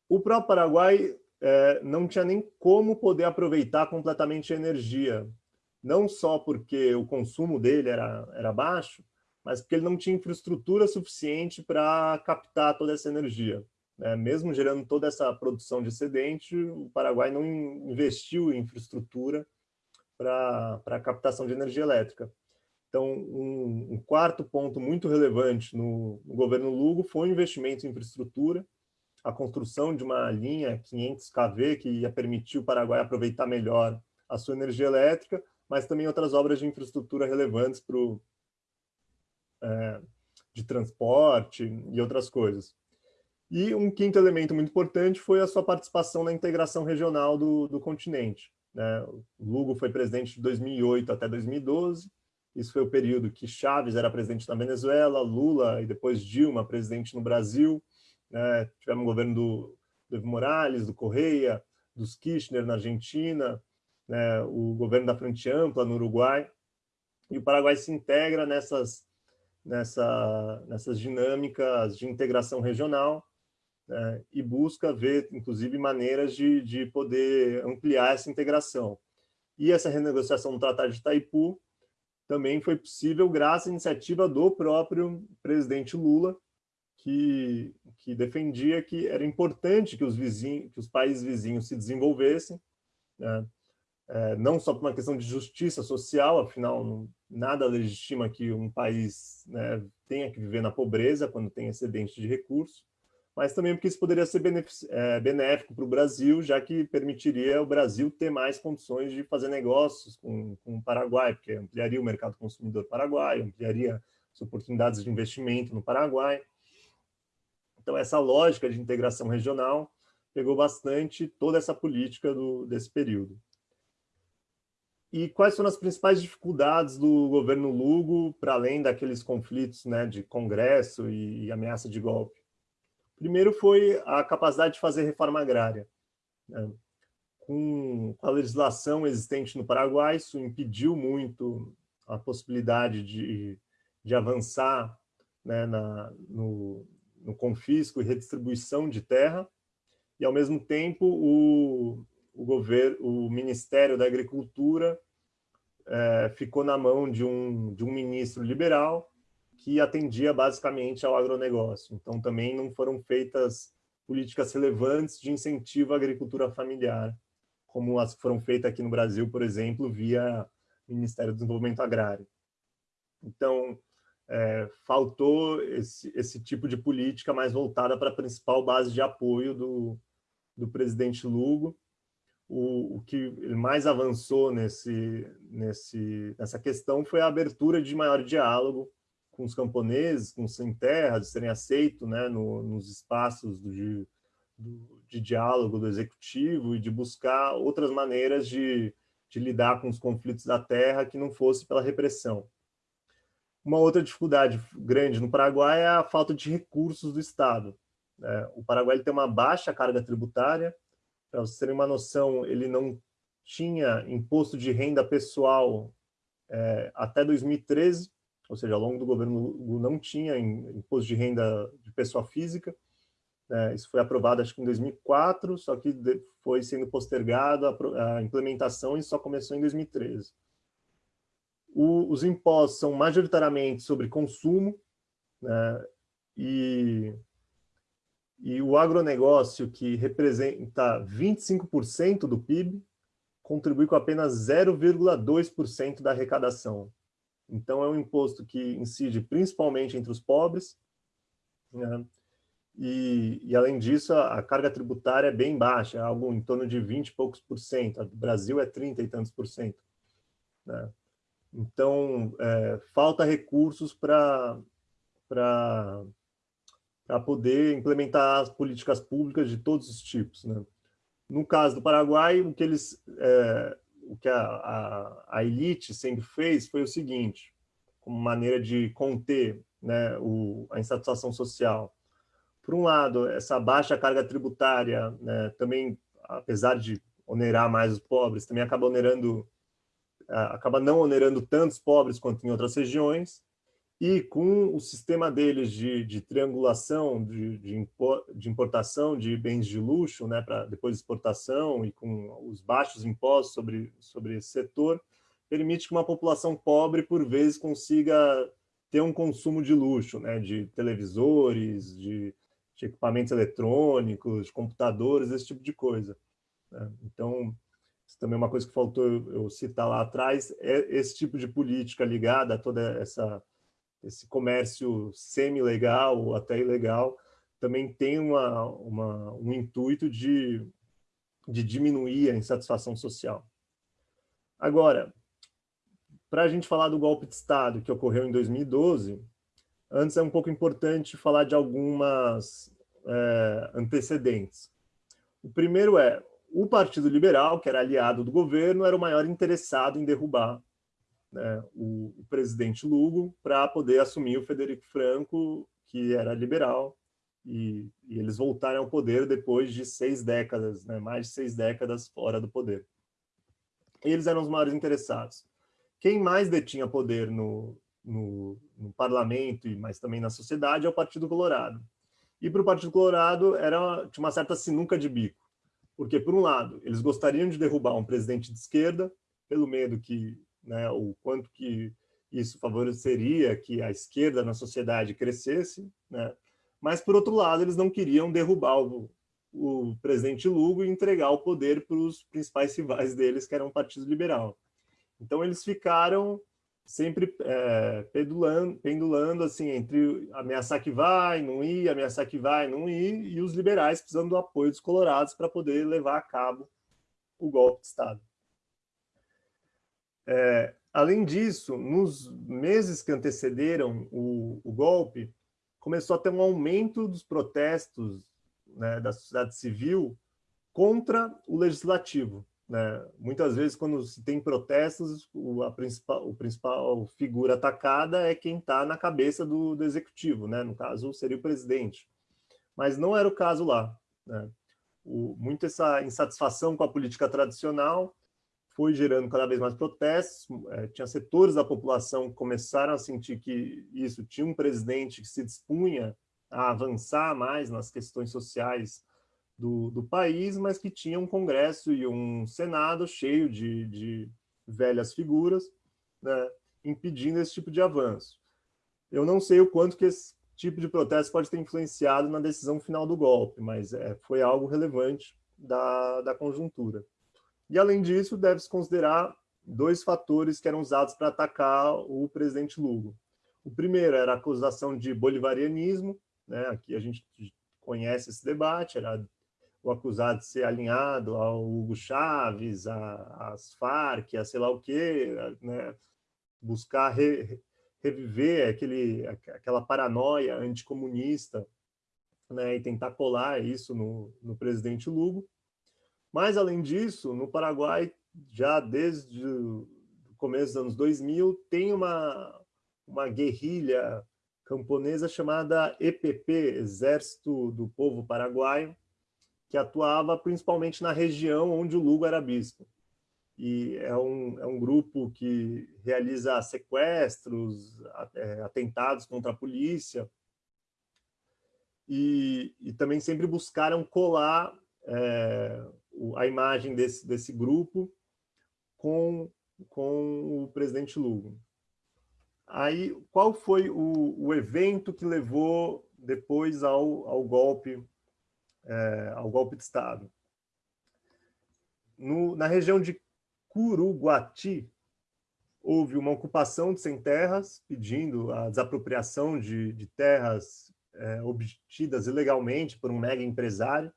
O próprio Paraguai é, não tinha nem como poder aproveitar completamente a energia, não só porque o consumo dele era, era baixo, mas porque ele não tinha infraestrutura suficiente para captar toda essa energia. Né? Mesmo gerando toda essa produção de excedente, o Paraguai não investiu em infraestrutura para a captação de energia elétrica. Então, um, um quarto ponto muito relevante no, no governo Lugo foi o investimento em infraestrutura, a construção de uma linha 500 kV que ia permitir o Paraguai aproveitar melhor a sua energia elétrica, mas também outras obras de infraestrutura relevantes para o é, de transporte e outras coisas. E um quinto elemento muito importante foi a sua participação na integração regional do, do continente. Né? Lugo foi presidente de 2008 até 2012, isso foi o período que Chaves era presidente na Venezuela, Lula e depois Dilma presidente no Brasil, né? tivemos o governo do, do Evo Morales, do Correia, dos Kirchner na Argentina, né? o governo da Frente Ampla no Uruguai, e o Paraguai se integra nessas, nessa, nessas dinâmicas de integração regional né? e busca ver, inclusive, maneiras de, de poder ampliar essa integração. E essa renegociação do Tratado de Itaipu também foi possível graças à iniciativa do próprio presidente Lula, que, que defendia que era importante que os, vizinhos, que os países vizinhos se desenvolvessem, né? é, não só por uma questão de justiça social, afinal, nada legitima que um país né, tenha que viver na pobreza quando tem excedente de recursos, mas também porque isso poderia ser é, benéfico para o Brasil, já que permitiria o Brasil ter mais condições de fazer negócios com, com o Paraguai, porque ampliaria o mercado consumidor paraguaio, ampliaria as oportunidades de investimento no Paraguai. Então, essa lógica de integração regional pegou bastante toda essa política do, desse período. E quais foram as principais dificuldades do governo Lugo, para além daqueles conflitos né, de Congresso e, e ameaça de golpe? Primeiro foi a capacidade de fazer reforma agrária. Né? Com, a legislação existente no Paraguai, isso impediu muito a possibilidade de, de avançar né, na, no, no confisco e redistribuição de terra, e, ao mesmo tempo, o, o, governo, o Ministério da Agricultura é, ficou na mão de um, de um ministro liberal que atendia basicamente ao agronegócio. Então, também não foram feitas políticas relevantes de incentivo à agricultura familiar, como as que foram feitas aqui no Brasil, por exemplo, via Ministério do Desenvolvimento Agrário. Então, é, faltou esse, esse tipo de política mais voltada para a principal base de apoio do, do presidente Lugo. O, o que ele mais avançou nesse, nesse, nessa questão foi a abertura de maior diálogo com os camponeses, com os sem terra, de serem aceitos né, no, nos espaços de, do, de diálogo do executivo e de buscar outras maneiras de, de lidar com os conflitos da terra que não fosse pela repressão. Uma outra dificuldade grande no Paraguai é a falta de recursos do Estado. Né? O Paraguai tem uma baixa carga tributária, para vocês terem uma noção, ele não tinha imposto de renda pessoal é, até 2013, ou seja, ao longo do governo não tinha imposto de renda de pessoa física. Né? Isso foi aprovado, acho que em 2004, só que foi sendo postergado a, a implementação e só começou em 2013. O, os impostos são majoritariamente sobre consumo, né? e, e o agronegócio, que representa 25% do PIB, contribui com apenas 0,2% da arrecadação. Então, é um imposto que incide principalmente entre os pobres, né? e, e, além disso, a, a, carga tributária é bem baixa, algo em torno de 20 e poucos por cento, do Brasil é 30 e tantos por cento. Né? Então, é, falta recursos para poder implementar as políticas públicas de todos os tipos. Né? No caso do Paraguai, o que eles é, o que a, a, a, elite sempre fez foi o seguinte, como maneira de conter né, o, a insatisfação social. Por um lado, essa baixa carga tributária né, também, apesar de onerar mais os pobres, também acaba onerando, acaba não onerando tantos pobres quanto em outras regiões, e com o sistema deles de, de triangulação, de, de, importação de bens de luxo, né, para depois exportação, e com os baixos impostos sobre, sobre esse setor, permite que uma população pobre, por vezes, consiga ter um consumo de luxo, né, de televisores, de, de equipamentos eletrônicos, de computadores, esse tipo de coisa. Né? Então, isso também é uma coisa que faltou eu, citar lá atrás, é esse tipo de política ligada a toda essa esse comércio semi-legal ou até ilegal, também tem uma, uma, um intuito de, de diminuir a insatisfação social. Agora, para a gente falar do golpe de Estado que ocorreu em 2012, antes é um pouco importante falar de algumas é, antecedentes. O primeiro é, o Partido Liberal, que era aliado do governo, era o maior interessado em derrubar né, o, o, presidente Lugo para poder assumir o Federico Franco, que era liberal, e, e, eles voltaram ao poder depois de seis décadas, né, mais de seis décadas fora do poder. Eles eram os maiores interessados. Quem mais detinha poder no, no, no parlamento, mas também na sociedade, é o Partido Colorado. E para o Partido Colorado era, tinha uma certa sinuca de bico, porque, por um lado, eles gostariam de derrubar um presidente de esquerda, pelo medo que né, o quanto que isso favoreceria que a esquerda na sociedade crescesse, né? mas, por outro lado, eles não queriam derrubar o, o presidente Lugo e entregar o poder para os principais rivais deles, que eram o Partido Liberal. Então, eles ficaram sempre é, pendulando, pendulando assim, entre ameaçar que vai, não ir, ameaçar que vai, não ir, e os liberais precisando do apoio dos colorados para poder levar a cabo o golpe de Estado. É, além disso, nos meses que antecederam o, o, golpe, começou a ter um aumento dos protestos né, da sociedade civil contra o legislativo. Né? Muitas vezes, quando se tem protestos, o, a principal, o principal figura atacada é quem está na cabeça do, do executivo, né? no caso, seria o presidente. Mas não era o caso lá. Né? O, muito essa insatisfação com a política tradicional foi gerando cada vez mais protestos, é, tinha setores da população que começaram a sentir que isso, tinha um presidente que se dispunha a avançar mais nas questões sociais do, do país, mas que tinha um Congresso e um Senado cheio de, de velhas figuras, né, impedindo esse tipo de avanço. Eu não sei o quanto que esse tipo de protesto pode ter influenciado na decisão final do golpe, mas é, foi algo relevante da, da conjuntura. E, além disso, deve-se considerar dois fatores que eram usados para atacar o presidente Lugo. O primeiro era a acusação de bolivarianismo, né? aqui a gente conhece esse debate, era o acusado de ser alinhado ao Hugo Chaves, às Farc, a sei lá o quê, né? buscar re, reviver aquele, aquela paranoia anticomunista né? e tentar colar isso no, no presidente Lugo. Mas, além disso, no Paraguai, já desde o começo dos anos 2000, tem uma, uma guerrilha camponesa chamada EPP, Exército do Povo Paraguaio, que atuava principalmente na região onde o Lugo era bispo. E é um, é um grupo que realiza sequestros, é, atentados contra a polícia, e, e também sempre buscaram colar é, a imagem desse, desse grupo com, com o presidente Lugo. Aí, qual foi o, o evento que levou depois ao, ao golpe é, ao golpe de Estado? No, na região de Curuguati, houve uma ocupação de sem terras, pedindo a desapropriação de, de terras é, obtidas ilegalmente por um mega empresário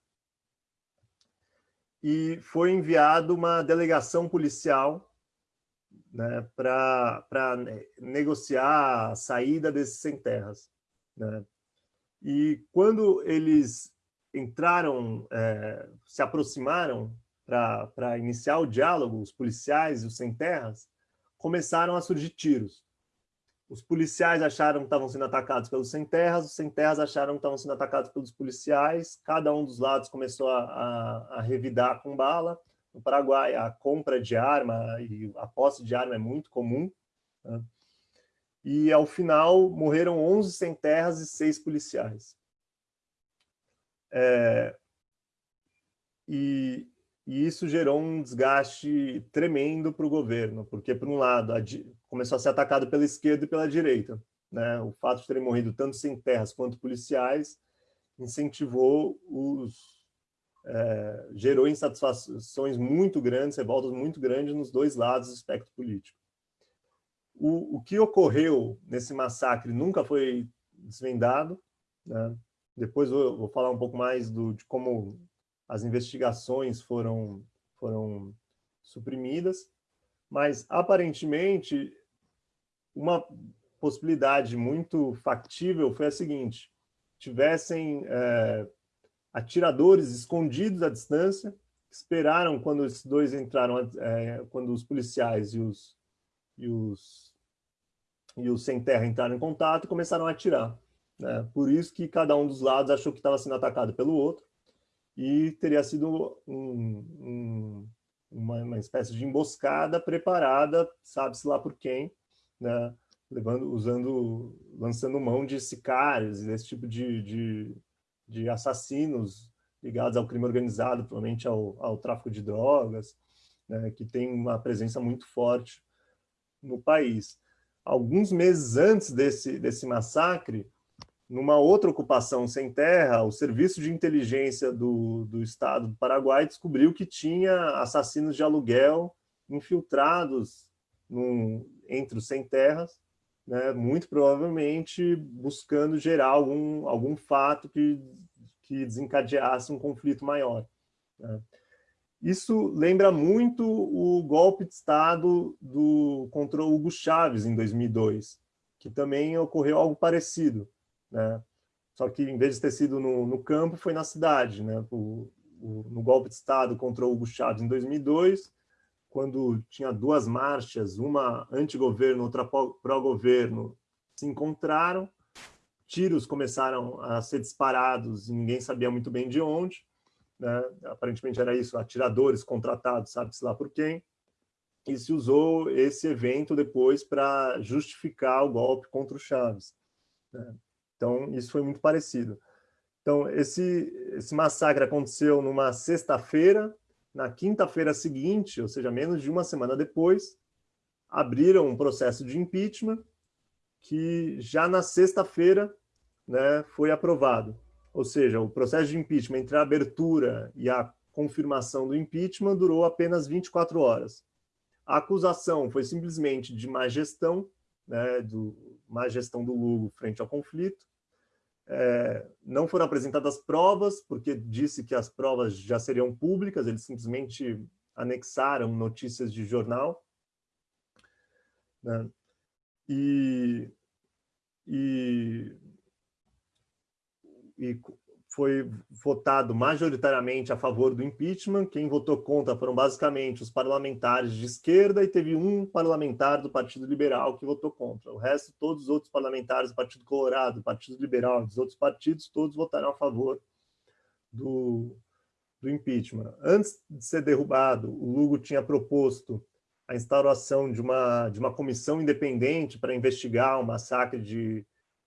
e foi enviado uma delegação policial né, para negociar a saída desses sem terras. Né? E quando eles entraram, é, se aproximaram para iniciar o diálogo, os policiais e os sem terras, começaram a surgir tiros. Os policiais acharam que estavam sendo atacados pelos sem-terras, os sem-terras acharam que estavam sendo atacados pelos policiais, cada um dos lados começou a, a, a, revidar com bala. No Paraguai, a compra de arma e a posse de arma é muito comum. Né? E, ao final, morreram 11 sem-terras e 6 policiais. É, e, e isso gerou um desgaste tremendo para o governo, porque, por um lado, começou a ser atacado pela esquerda e pela direita. Né? O fato de terem morrido tanto sem terras quanto policiais incentivou os... É, gerou insatisfações muito grandes, revoltas muito grandes nos dois lados do espectro político. O, o que ocorreu nesse massacre nunca foi desvendado. Né? Depois eu vou falar um pouco mais do, de como as investigações foram, foram suprimidas, mas aparentemente uma possibilidade muito factível foi a seguinte, tivessem é, atiradores escondidos à distância, esperaram quando esses dois entraram, é, quando os policiais e os, e os, e os sem terra entraram em contato começaram a atirar. Né? Por isso que cada um dos lados achou que estava sendo atacado pelo outro, e teria sido um, um, uma, uma, espécie de emboscada preparada, sabe-se lá por quem, né? Levando, usando, lançando mão de sicários, desse tipo de, de, de assassinos ligados ao crime organizado, provavelmente ao, ao tráfico de drogas, né? que tem uma presença muito forte no país. Alguns meses antes desse, desse massacre, numa outra ocupação sem terra, o Serviço de Inteligência do, do Estado do Paraguai descobriu que tinha assassinos de aluguel infiltrados num, entre os sem terras, né, muito provavelmente buscando gerar algum, algum fato que, que desencadeasse um conflito maior. Né. Isso lembra muito o golpe de Estado do, contra Hugo Chávez em 2002, que também ocorreu algo parecido né? Só que, em vez de ter sido no, no campo, foi na cidade. Né? O, o, no golpe de Estado contra Hugo Chávez, em 2002, quando tinha duas marchas, uma anti-governo, outra pró-governo, se encontraram, tiros começaram a ser disparados e ninguém sabia muito bem de onde. Né? Aparentemente era isso, atiradores contratados, sabe-se lá por quem. E se usou esse evento depois para justificar o golpe contra o Chaves. Né? Então, isso foi muito parecido. Então, esse, esse massacre aconteceu numa sexta-feira, na quinta-feira seguinte, ou seja, menos de uma semana depois, abriram um processo de impeachment que já na sexta-feira né, foi aprovado. Ou seja, o processo de impeachment entre a abertura e a confirmação do impeachment durou apenas 24 horas. A acusação foi simplesmente de má gestão, né, do, má gestão do Lugo frente ao conflito. É, não foram apresentadas provas, porque disse que as provas já seriam públicas, eles simplesmente anexaram notícias de jornal. Né? E, e, e foi votado majoritariamente a favor do impeachment. Quem votou contra foram basicamente os parlamentares de esquerda e teve um parlamentar do Partido Liberal que votou contra. O resto, todos os outros parlamentares do Partido Colorado, do Partido Liberal, dos outros partidos, todos votaram a favor do, do impeachment. Antes de ser derrubado, o Lugo tinha proposto a instauração de uma, de uma comissão independente para investigar o massacre de,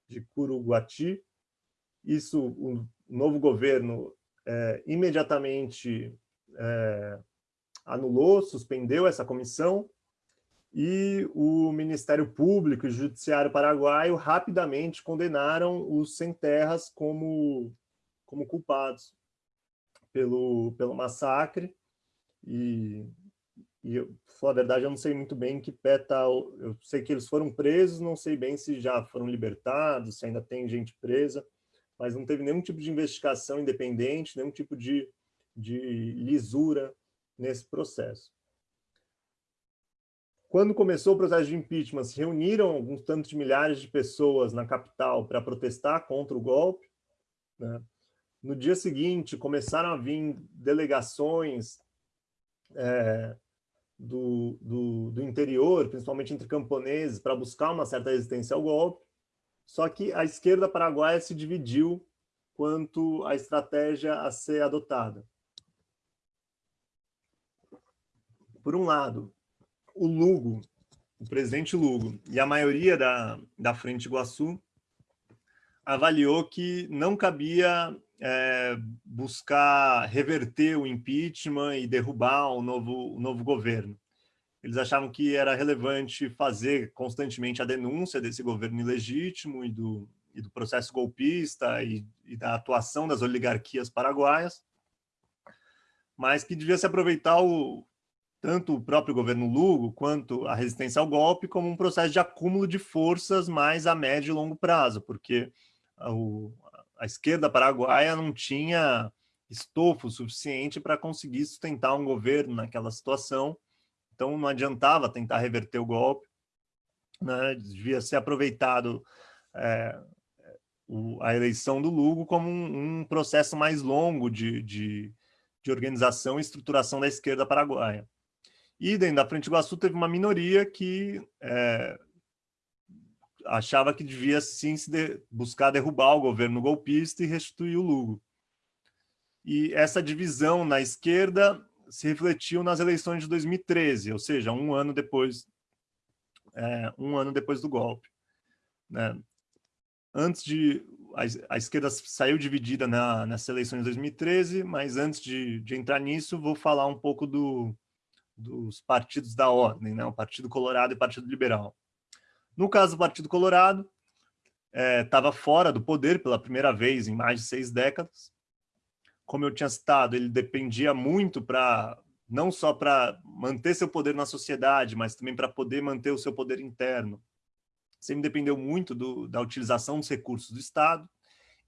de Curuguati. Isso, o novo governo é, imediatamente é, anulou, suspendeu essa comissão, e o Ministério Público e o Judiciário Paraguaio rapidamente condenaram os sem terras como, como culpados pelo, pelo massacre, e e, eu, a verdade, eu não sei muito bem em que pé está. Eu sei que eles foram presos, não sei bem se já foram libertados, se ainda tem gente presa, mas não teve nenhum tipo de investigação independente, nenhum tipo de, de lisura nesse processo. Quando começou o processo de impeachment, se reuniram alguns tantos de milhares de pessoas na capital para protestar contra o golpe. Né? No dia seguinte, começaram a vir delegações é, do, do, do interior, principalmente entre camponeses, para buscar uma certa resistência ao golpe. Só que a esquerda paraguaia se dividiu quanto à estratégia a ser adotada. Por um lado, o Lugo, o presidente Lugo, e a maioria da, da Frente Iguaçu avaliou que não cabia é, buscar reverter o impeachment e derrubar o novo, o novo governo. Eles achavam que era relevante fazer constantemente a denúncia desse governo ilegítimo e do, e do processo golpista e, e da atuação das oligarquias paraguaias, mas que devia se aproveitar o, tanto o próprio governo Lugo quanto a resistência ao golpe como um processo de acúmulo de forças mais a médio e longo prazo, porque o, a esquerda paraguaia não tinha estofo suficiente para conseguir sustentar um governo naquela situação, então não adiantava tentar reverter o golpe, né? devia ser aproveitado é, o, a eleição do Lugo como um, um processo mais longo de, de, de, organização e estruturação da esquerda paraguaia. E dentro da Frente Iguaçu teve uma minoria que é, achava que devia sim se de, buscar derrubar o governo golpista e restituir o Lugo. E essa divisão na esquerda se refletiu nas eleições de 2013, ou seja, um ano depois, é, um ano depois do golpe. Né? Antes de a, a, esquerda saiu dividida na, nessas eleições de 2013, mas antes de, de entrar nisso, vou falar um pouco do, dos partidos da ordem, né? o Partido Colorado e o Partido Liberal. No caso do Partido Colorado, estava é, fora do poder pela primeira vez em mais de seis décadas. Como eu tinha citado, ele dependia muito para não só para manter seu poder na sociedade, mas também para poder manter o seu poder interno. Sempre dependeu muito do, da utilização dos recursos do Estado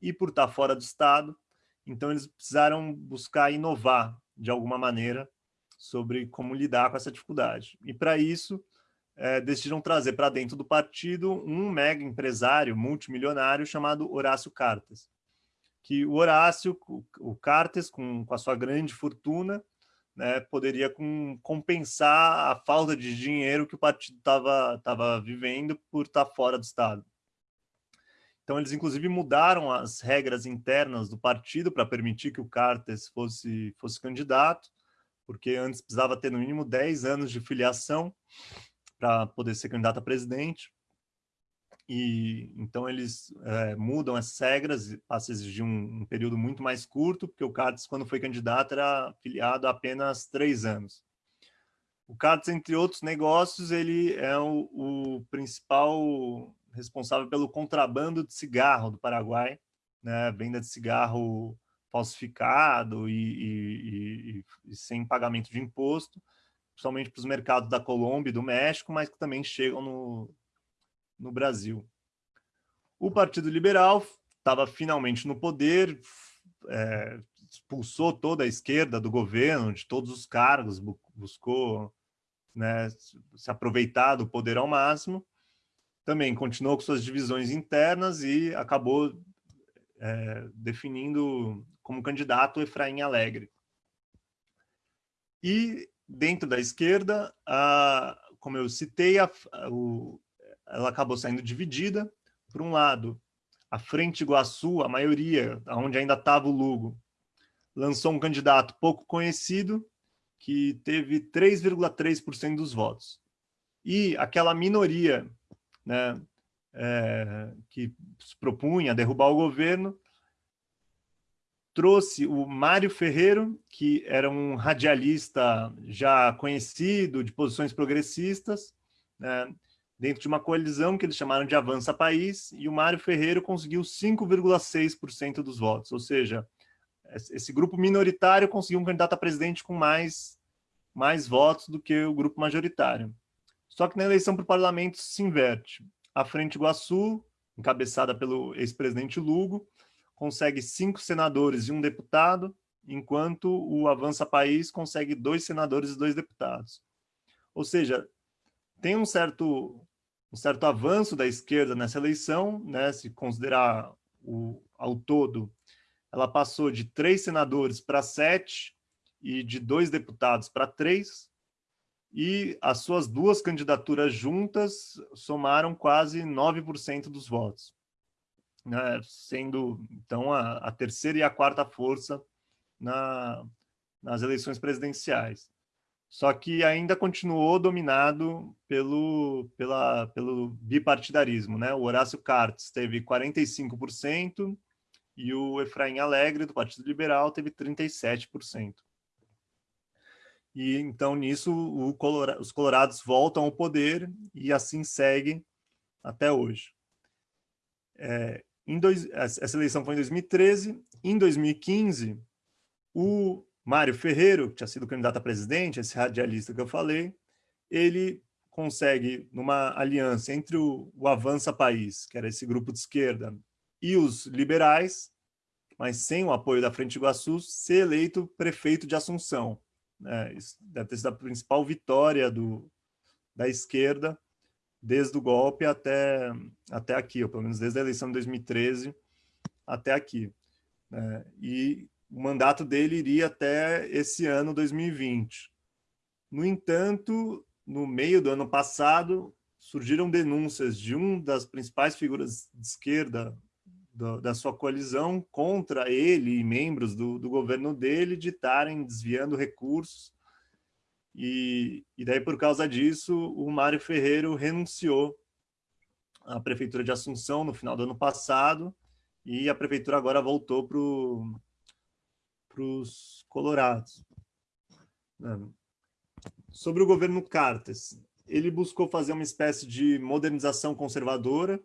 e por estar fora do Estado, então eles precisaram buscar inovar de alguma maneira sobre como lidar com essa dificuldade. E para isso, é, decidiram trazer para dentro do partido um mega empresário multimilionário chamado Horácio Cartes. Que o Horácio, o Cartes, com, com a sua grande fortuna, né, poderia com, compensar a falta de dinheiro que o partido estava tava vivendo por estar tá fora do Estado. Então, eles, inclusive, mudaram as regras internas do partido para permitir que o Cartes fosse, fosse candidato, porque antes precisava ter, no mínimo, 10 anos de filiação, para poder ser candidato a presidente. E então eles é, mudam as regras passam a exigir um, um, período muito mais curto, porque o Cartes, quando foi candidato, era filiado há apenas três anos. O CARTES, entre outros negócios, ele é o, o principal responsável pelo contrabando de cigarro do Paraguai, né? venda de cigarro falsificado e, e, e, e sem pagamento de imposto, principalmente para os mercados da Colômbia e do México, mas que também chegam no, no Brasil. O Partido Liberal estava finalmente no poder, é, expulsou toda a esquerda do governo, de todos os cargos, buscou né, se aproveitar do poder ao máximo, também continuou com suas divisões internas e acabou é, definindo como candidato Efraim Alegre. E dentro da esquerda, a, como eu citei, a, o, ela acabou saindo dividida. Por um lado, a Frente Iguaçu, a maioria, onde ainda estava o Lugo, lançou um candidato pouco conhecido, que teve 3,3% dos votos. E aquela minoria né, é, que se propunha derrubar o governo, trouxe o Mário Ferreiro, que era um radialista já conhecido, de posições progressistas, né, dentro de uma coalizão que eles chamaram de Avança País, e o Mário Ferreiro conseguiu 5,6% dos votos, ou seja, esse grupo minoritário conseguiu um candidato a presidente com mais, mais votos do que o grupo majoritário. Só que na eleição para o parlamento se inverte. A Frente Iguaçu, encabeçada pelo ex-presidente Lugo, consegue cinco senadores e um deputado, enquanto o Avança País consegue dois senadores e dois deputados. Ou seja, tem um certo, um certo avanço da esquerda nessa eleição, né, se considerar o, ao todo ela passou de três senadores para sete e de dois deputados para três, e as suas duas candidaturas juntas somaram quase 9% dos votos, né? sendo, então, a, a, terceira e a quarta força na, nas eleições presidenciais. Só que ainda continuou dominado pelo, pela, pelo bipartidarismo. Né? O Horácio Cartes teve 45%, e o Efraim Alegre, do Partido Liberal, teve 37%. E então, nisso, Colorado, os colorados voltam ao poder e assim segue até hoje. É, dois, essa eleição foi em 2013. Em 2015, o Mário Ferreiro, que tinha sido candidato a presidente, esse radialista que eu falei, ele consegue, numa aliança entre o, o Avança País, que era esse grupo de esquerda, e os liberais, mas sem o apoio da Frente Iguaçu, ser eleito prefeito de Assunção. É, isso deve ter sido a principal vitória do, da esquerda desde o golpe até, até aqui, ou pelo menos desde a eleição de 2013 até aqui. É, e o mandato dele iria até esse ano, 2020. No entanto, no meio do ano passado, surgiram denúncias de um das principais figuras de esquerda do, da sua coalizão contra ele e membros do, do governo dele de estarem desviando recursos. E, e daí, por causa disso, o Mário Ferreiro renunciou à Prefeitura de Assunção no final do ano passado e a Prefeitura agora voltou para os colorados. Sobre o governo Cartes, ele buscou fazer uma espécie de modernização conservadora,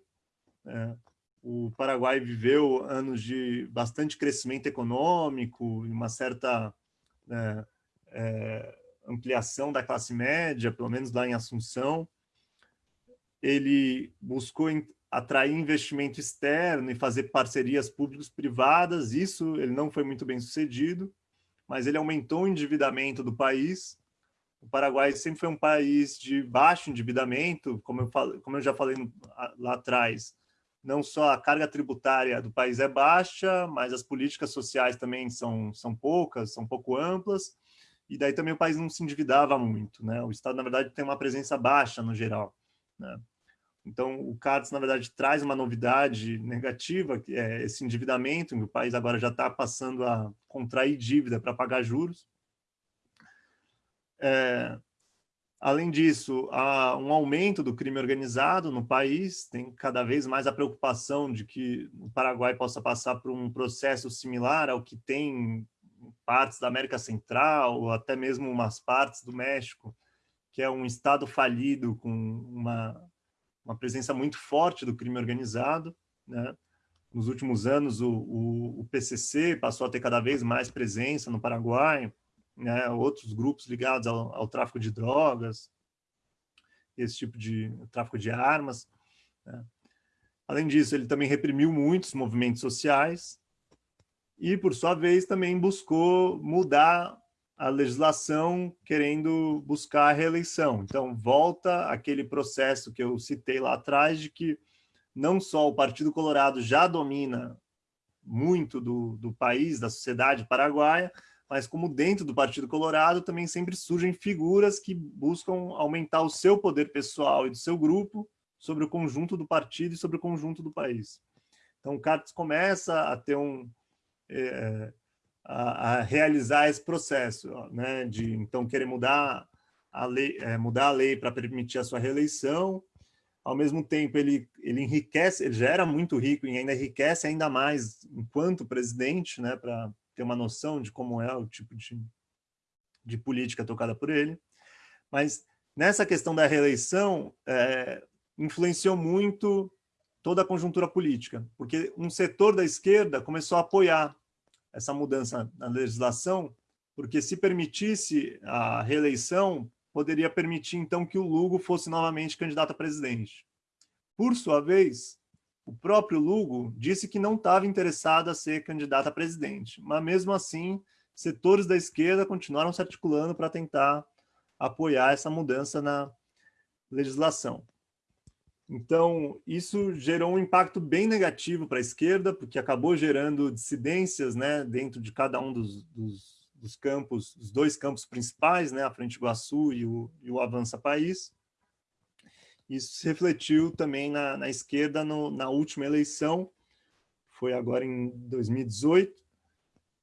é, o Paraguai viveu anos de bastante crescimento econômico e uma certa é, é, ampliação da classe média, pelo menos lá em Assunção. Ele buscou atrair investimento externo e fazer parcerias públicos-privadas. Isso ele não foi muito bem sucedido, mas ele aumentou o endividamento do país. O Paraguai sempre foi um país de baixo endividamento, como eu, falo, como eu já falei no, lá atrás não só a carga tributária do país é baixa, mas as políticas sociais também são, são poucas, são pouco amplas, e daí também o país não se endividava muito. Né? O Estado, na verdade, tem uma presença baixa no geral. Né? Então, o CADES, na verdade, traz uma novidade negativa, que é esse endividamento, o país agora já está passando a contrair dívida para pagar juros. É, Além disso, há um aumento do crime organizado no país, tem cada vez mais a preocupação de que o Paraguai possa passar por um processo similar ao que tem partes da América Central, ou até mesmo umas partes do México, que é um Estado falido com uma, uma presença muito forte do crime organizado. Né? Nos últimos anos, o, o, o PCC passou a ter cada vez mais presença no Paraguai, né? outros grupos ligados ao, ao tráfico de drogas, esse tipo de tráfico de armas. Né? Além disso, ele também reprimiu muitos movimentos sociais e, por sua vez, também buscou mudar a legislação querendo buscar a reeleição. Então, volta aquele processo que eu citei lá atrás de que não só o Partido Colorado já domina muito do, do país, da sociedade paraguaia, mas como dentro do Partido Colorado também sempre surgem figuras que buscam aumentar o seu poder pessoal e do seu grupo sobre o conjunto do partido e sobre o conjunto do país. Então, o Cartes começa a ter um... É, a, a, realizar esse processo, né, de então querer mudar a lei, é, mudar a lei para permitir a sua reeleição, ao mesmo tempo ele, ele enriquece, ele já era muito rico e ainda enriquece ainda mais enquanto presidente, né, para ter uma noção de como é o tipo de, de política tocada por ele. Mas nessa questão da reeleição, é, influenciou muito toda a conjuntura política, porque um setor da esquerda começou a apoiar essa mudança na legislação, porque se permitisse a reeleição, poderia permitir então que o Lugo fosse novamente candidato a presidente. Por sua vez, o próprio Lugo disse que não estava interessado a ser candidato a presidente, mas mesmo assim, setores da esquerda continuaram se articulando para tentar apoiar essa mudança na legislação. Então, isso gerou um impacto bem negativo para a esquerda, porque acabou gerando dissidências né, dentro de cada um dos, dos, dos campos, os dois campos principais, né, a Frente Iguaçu e o, e o Avança País. Isso se refletiu também na, na esquerda no, na última eleição, foi agora em 2018,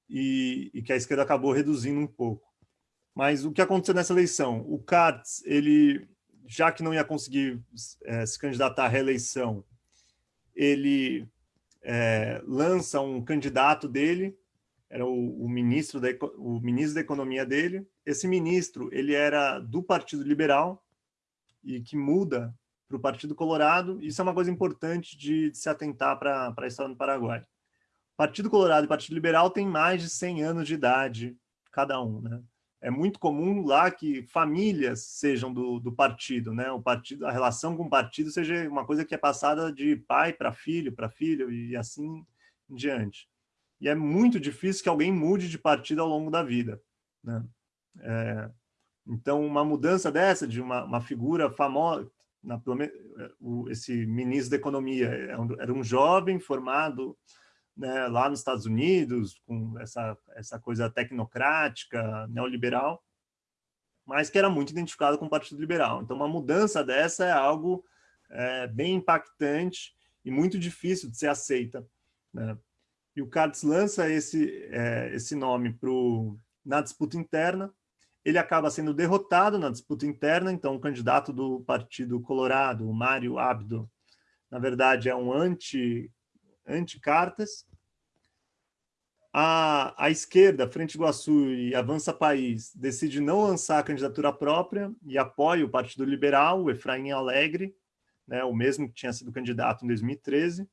e, e que a esquerda acabou reduzindo um pouco. Mas o que aconteceu nessa eleição? O Katz, ele já que não ia conseguir é, se candidatar à reeleição, ele é, lança um candidato dele, era o, o, ministro da, o ministro da Economia dele. Esse ministro ele era do Partido Liberal e que muda para o Partido Colorado. Isso é uma coisa importante de, de se atentar para a história do Paraguai. Partido Colorado e Partido Liberal têm mais de 100 anos de idade cada um, né? É muito comum lá que famílias sejam do, do partido, né? O partido, a relação com o partido seja uma coisa que é passada de pai para filho, para filho e assim em diante. E é muito difícil que alguém mude de partido ao longo da vida, né? É, então, uma mudança dessa, de uma, uma figura famosa, na, esse ministro da Economia, é era um jovem formado né, lá nos Estados Unidos, com essa, essa coisa tecnocrática, neoliberal, mas que era muito identificado com o Partido Liberal. Então, uma mudança dessa é algo é, bem impactante e muito difícil de ser aceita. Né? E o Katz lança esse, é, esse nome pro, na disputa interna, ele acaba sendo derrotado na disputa interna, então o candidato do Partido Colorado, o Mário Abdo, na verdade é um anti anti-cartas. A, a esquerda, Frente Iguaçu e Avança País, decide não lançar a candidatura própria e apoia o Partido Liberal, o Efraim Alegre, né, o mesmo que tinha sido candidato em 2013.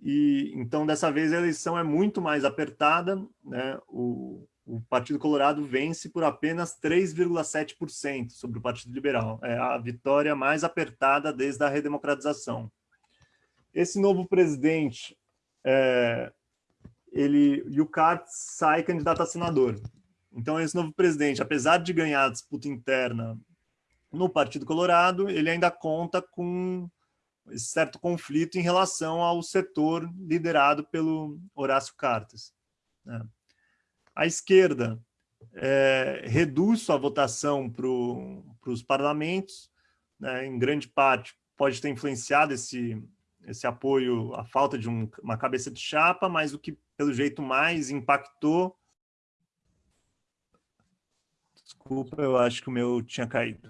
E, então, dessa vez, a eleição é muito mais apertada. Né, o, o Partido Colorado vence por apenas 3,7% sobre o Partido Liberal. É a vitória mais apertada desde a redemocratização. Esse novo presidente, é, ele, e o Katz sai candidato a senador. Então, esse novo presidente, apesar de ganhar a disputa interna no Partido Colorado, ele ainda conta com esse certo conflito em relação ao setor liderado pelo Horácio Cartes. Né? A esquerda é, reduz sua votação para os parlamentos, né? em grande parte pode ter influenciado esse, esse apoio, a falta de um, uma cabeça de chapa, mas o que, pelo jeito, mais impactou... Desculpa, eu acho que o meu tinha caído.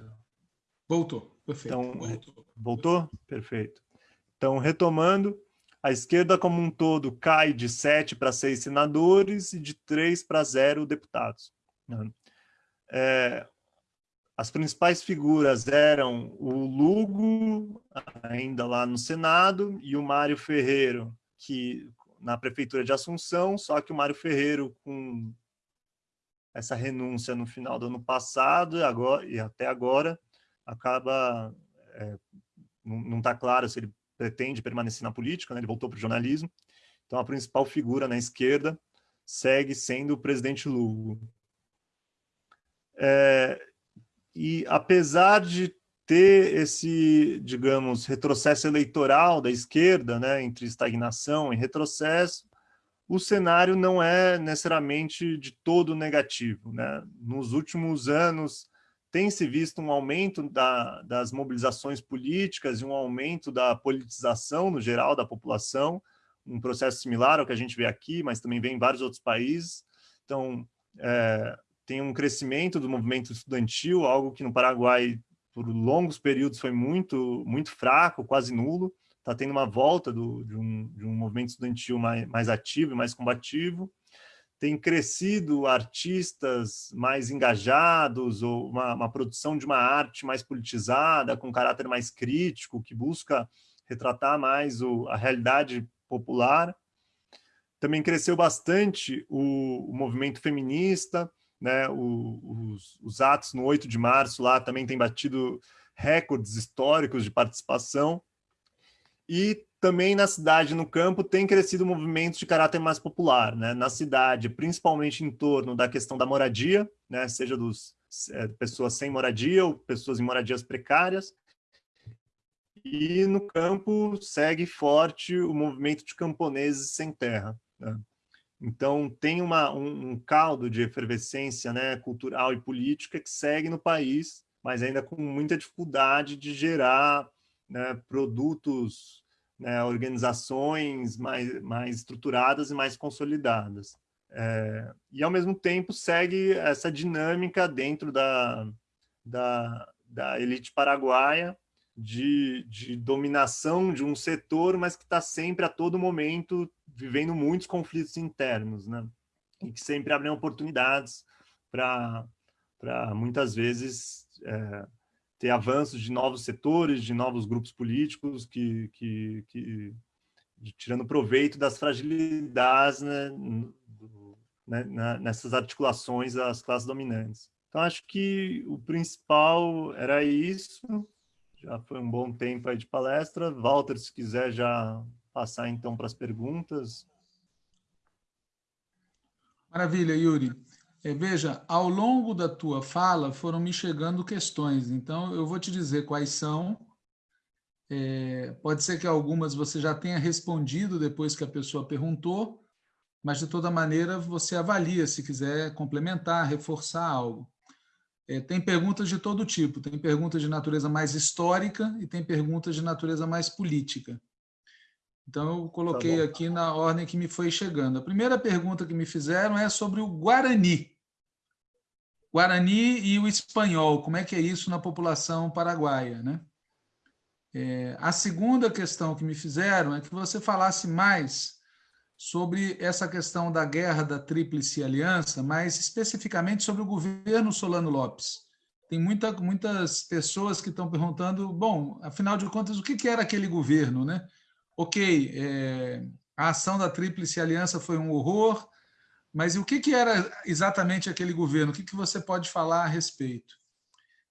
Voltou, perfeito. Então, voltou. voltou? Perfeito. Então, retomando, a esquerda como um todo cai de 7 para 6 senadores e de 3 para 0 deputados. É, as principais figuras eram o Lugo, ainda lá no Senado, e o Mário Ferreiro, que na prefeitura de Assunção, só que o Mário Ferreiro, com essa renúncia no final do ano passado agora, e até agora, acaba... É, não está claro se ele pretende permanecer na política, né? ele voltou para o jornalismo. Então, a principal figura na esquerda segue sendo o presidente Lugo. É, e apesar de ter esse, digamos, retrocesso eleitoral da esquerda, né, entre estagnação e retrocesso, o cenário não é necessariamente de todo negativo. Né? Nos últimos anos, tem se visto um aumento da, das mobilizações políticas e um aumento da politização no geral da população, um processo similar ao que a gente vê aqui, mas também vê em vários outros países. Então, é, tem um crescimento do movimento estudantil, algo que no Paraguai por longos períodos foi muito, muito fraco, quase nulo. Está tendo uma volta do, de, um, de um movimento estudantil mais, mais ativo e mais combativo. Tem crescido artistas mais engajados, ou uma, uma produção de uma arte mais politizada, com caráter mais crítico, que busca retratar mais o, a realidade popular. Também cresceu bastante o, o movimento feminista, né, o, os, os, atos no 8 de março lá também têm batido recordes históricos de participação. E também na cidade, no campo, tem crescido movimentos de caráter mais popular. Né? Na cidade, principalmente em torno da questão da moradia, né? seja dos é, pessoas sem moradia ou pessoas em moradias precárias. E no campo segue forte o movimento de camponeses sem terra. Né? Então, tem uma, um, um, caldo de efervescência né, cultural e política que segue no país, mas ainda com muita dificuldade de gerar né, produtos, né, organizações mais, mais estruturadas e mais consolidadas. É, e, ao mesmo tempo, segue essa dinâmica dentro da, da, da elite paraguaia, de, de dominação de um setor, mas que está sempre, a todo momento, vivendo muitos conflitos internos, né? E que sempre abrem oportunidades para, muitas vezes, é, ter avanços de novos setores, de novos grupos políticos que, que, que tirando proveito das fragilidades né, né, nessas articulações das classes dominantes. Então, acho que o principal era isso. Já foi um bom tempo aí de palestra. Walter, se quiser já passar então para as perguntas. Maravilha, Yuri. É, veja, ao longo da tua fala foram me chegando questões, então eu vou te dizer quais são. É, pode ser que algumas você já tenha respondido depois que a pessoa perguntou, mas de toda maneira você avalia se quiser complementar, reforçar algo. É, tem perguntas de todo tipo, tem perguntas de natureza mais histórica e tem perguntas de natureza mais política. Então, eu coloquei tá aqui na ordem que me foi chegando. A primeira pergunta que me fizeram é sobre o Guarani. Guarani e o espanhol, como é que é isso na população paraguaia? Né? É, a segunda questão que me fizeram é que você falasse mais sobre essa questão da guerra da Tríplice Aliança, mais especificamente sobre o governo Solano Lopes. Tem muita, muitas pessoas que estão perguntando, bom, afinal de contas, o que, que era aquele governo? Né? Ok, é, a ação da Tríplice Aliança foi um horror, mas o que, que era exatamente aquele governo? O que, que você pode falar a respeito?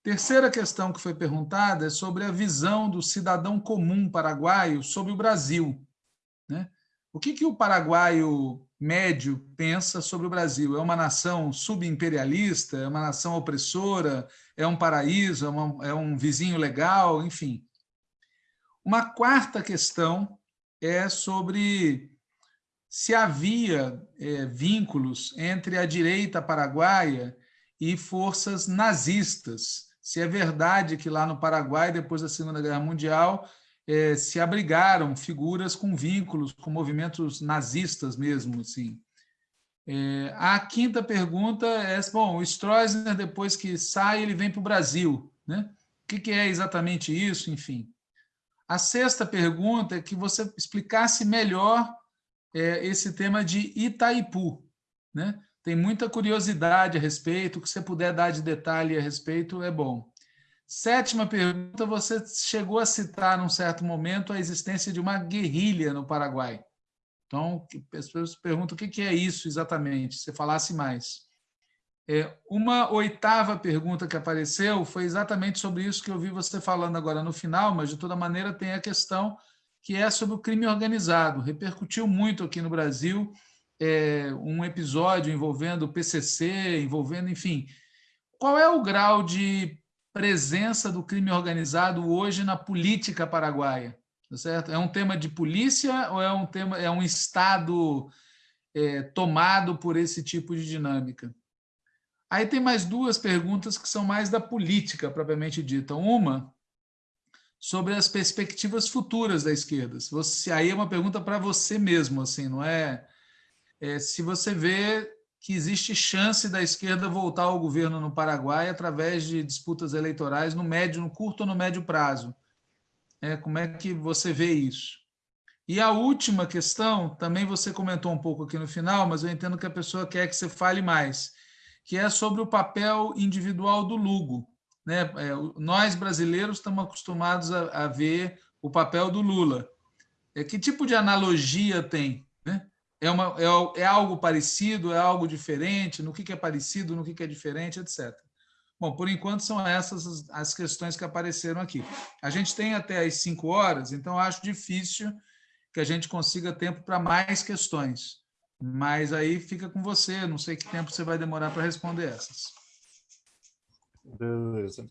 Terceira questão que foi perguntada é sobre a visão do cidadão comum paraguaio sobre o Brasil. O que, que o paraguaio médio pensa sobre o Brasil? É uma nação subimperialista? É uma nação opressora? É um paraíso? É, uma, é um vizinho legal? Enfim. Uma quarta questão é sobre se havia é, vínculos entre a direita paraguaia e forças nazistas. Se é verdade que lá no Paraguai, depois da Segunda Guerra Mundial, é, se abrigaram figuras com vínculos com movimentos nazistas mesmo. Assim. É, a quinta pergunta é, bom, o Stroessner, depois que sai, ele vem para o Brasil. Né? O que, que é exatamente isso? Enfim. A sexta pergunta é que você explicasse melhor é, esse tema de Itaipu. Né? tem muita curiosidade a respeito, o que você puder dar de detalhe a respeito é bom. Sétima pergunta, você chegou a citar num certo momento a existência de uma guerrilha no Paraguai. Então, as pessoas perguntam o que é isso exatamente, se falasse mais. É, uma oitava pergunta que apareceu foi exatamente sobre isso que eu vi você falando agora no final, mas de toda maneira tem a questão que é sobre o crime organizado. Repercutiu muito aqui no Brasil é, um episódio envolvendo o PCC, envolvendo, enfim. Qual é o grau de presença do crime organizado hoje na política paraguaia? Tá certo? É um tema de polícia ou é um tema é um estado é, tomado por esse tipo de dinâmica? Aí tem mais duas perguntas que são mais da política, propriamente dita. Uma, sobre as perspectivas futuras da esquerda. Você, aí é uma pergunta para você mesmo, assim, não é, é, Se você vê que existe chance da esquerda voltar ao governo no Paraguai através de disputas eleitorais no médio, no curto ou no médio prazo. É, como é que você vê isso? E a última questão, também você comentou um pouco aqui no final, mas eu entendo que a pessoa quer que você fale mais que é sobre o papel individual do Lugo. Né? É, nós, brasileiros, estamos acostumados a, a, ver o papel do Lula. É, que tipo de analogia tem? É, uma, é, é algo parecido, é algo diferente? No que, que é parecido, no que, que é diferente, etc. Bom, por enquanto são essas as, as questões que apareceram aqui. A gente tem até as cinco horas, então acho difícil que a gente consiga tempo para mais questões. Mas aí fica com você, não sei que tempo você vai demorar para responder essas. Beleza.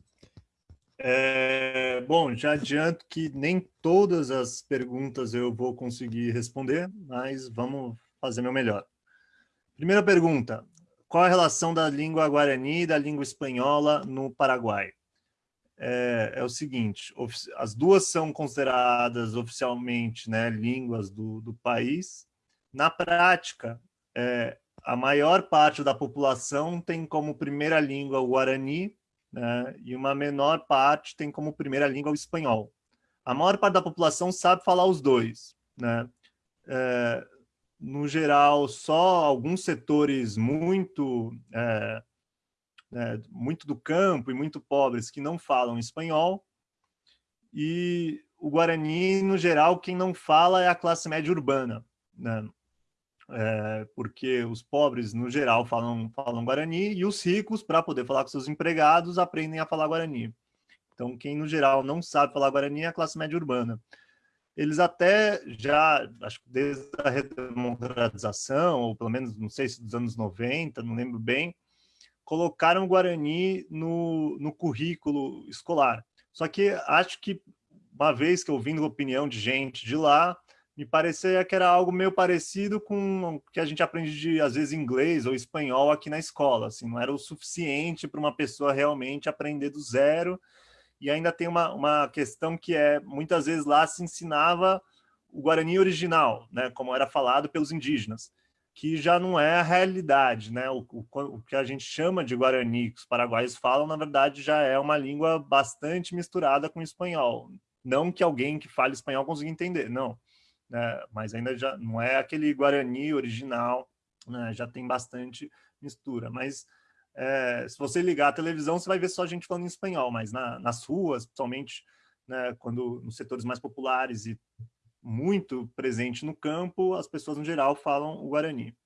É, bom, já adianto que nem todas as perguntas eu vou conseguir responder, mas vamos fazer meu melhor. Primeira pergunta, qual a relação da língua guarani e da língua espanhola no Paraguai? É, é o seguinte, as duas são consideradas oficialmente né, línguas do, do país, na prática, é, a maior parte da população tem como primeira língua o Guarani, né, e uma menor parte tem como primeira língua o espanhol. A maior parte da população sabe falar os dois. Né? É, no geral, só alguns setores muito, é, é, muito do campo e muito pobres que não falam espanhol, e o Guarani, no geral, quem não fala é a classe média urbana. Né? É, porque os pobres, no geral, falam, falam Guarani, e os ricos, para poder falar com seus empregados, aprendem a falar Guarani. Então, quem, no geral, não sabe falar Guarani é a classe média urbana. Eles até já, acho que desde a redemocratização, ou pelo menos, não sei se dos anos 90, não lembro bem, colocaram o Guarani no, no currículo escolar. Só que acho que, uma vez que ouvindo a opinião de gente de lá, me parecia que era algo meio parecido com o que a gente aprende de, às vezes, inglês ou espanhol aqui na escola. Assim, não era o suficiente para uma pessoa realmente aprender do zero. E ainda tem uma, uma questão que é, muitas vezes lá se ensinava o Guarani original, né, como era falado pelos indígenas, que já não é a realidade. Né? O, o, o que a gente chama de Guarani, que os paraguaios falam, na verdade, já é uma língua bastante misturada com o espanhol. Não que alguém que fale espanhol consiga entender, não né? mas ainda já não é aquele Guarani original, né? já tem bastante mistura. Mas é, se você ligar a televisão, você vai ver só gente falando em espanhol, mas na, nas ruas, principalmente né, quando nos setores mais populares e muito presente no campo, as pessoas no geral falam o Guarani.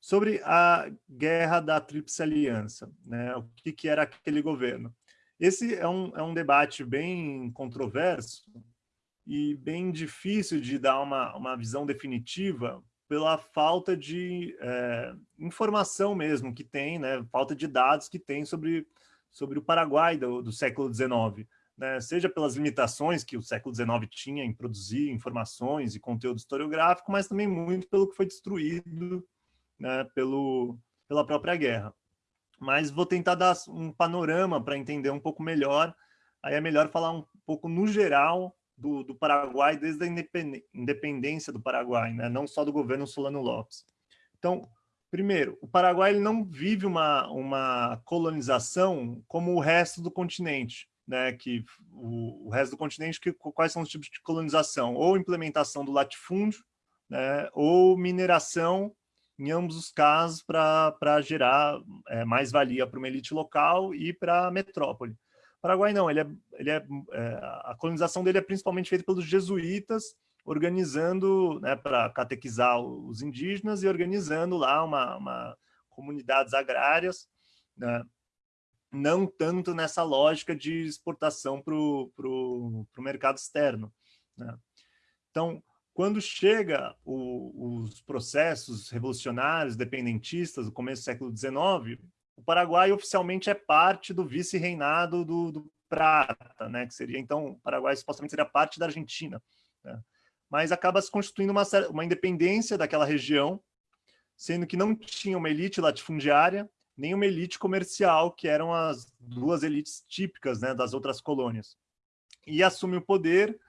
Sobre a guerra da Tríplice Aliança, né, o que, que era aquele governo? Esse é um, é um debate bem controverso, e bem difícil de dar uma, uma visão definitiva pela falta de é, informação mesmo que tem, né, falta de dados que tem sobre, sobre o Paraguai do, do século XIX, né, seja pelas limitações que o século XIX tinha em produzir informações e conteúdo historiográfico, mas também muito pelo que foi destruído né, pelo, pela própria guerra. Mas vou tentar dar um panorama para entender um pouco melhor, aí é melhor falar um pouco no geral do, do Paraguai desde a independência do Paraguai, né? não só do governo Solano Lopes. Então, primeiro, o Paraguai ele não vive uma, uma colonização como o resto do continente, né? que o, o resto do continente, que, quais são os tipos de colonização? Ou implementação do latifúndio, né? ou mineração em ambos os casos, para gerar é, mais valia para uma elite local e para a metrópole. Paraguai não, ele é, ele é, é, a colonização dele é principalmente feita pelos jesuítas, organizando, né, para catequizar os indígenas e organizando lá uma, uma comunidades agrárias, né, não tanto nessa lógica de exportação para o mercado externo. Né. Então, quando chega o, os processos revolucionários, dependentistas, do começo do século XIX, o Paraguai oficialmente é parte do vice-reinado do, do, Prata, né? que seria, então, o Paraguai supostamente seria parte da Argentina. Né? Mas acaba se constituindo uma, uma independência daquela região, sendo que não tinha uma elite latifundiária, nem uma elite comercial, que eram as duas elites típicas né, das outras colônias. E assume o poder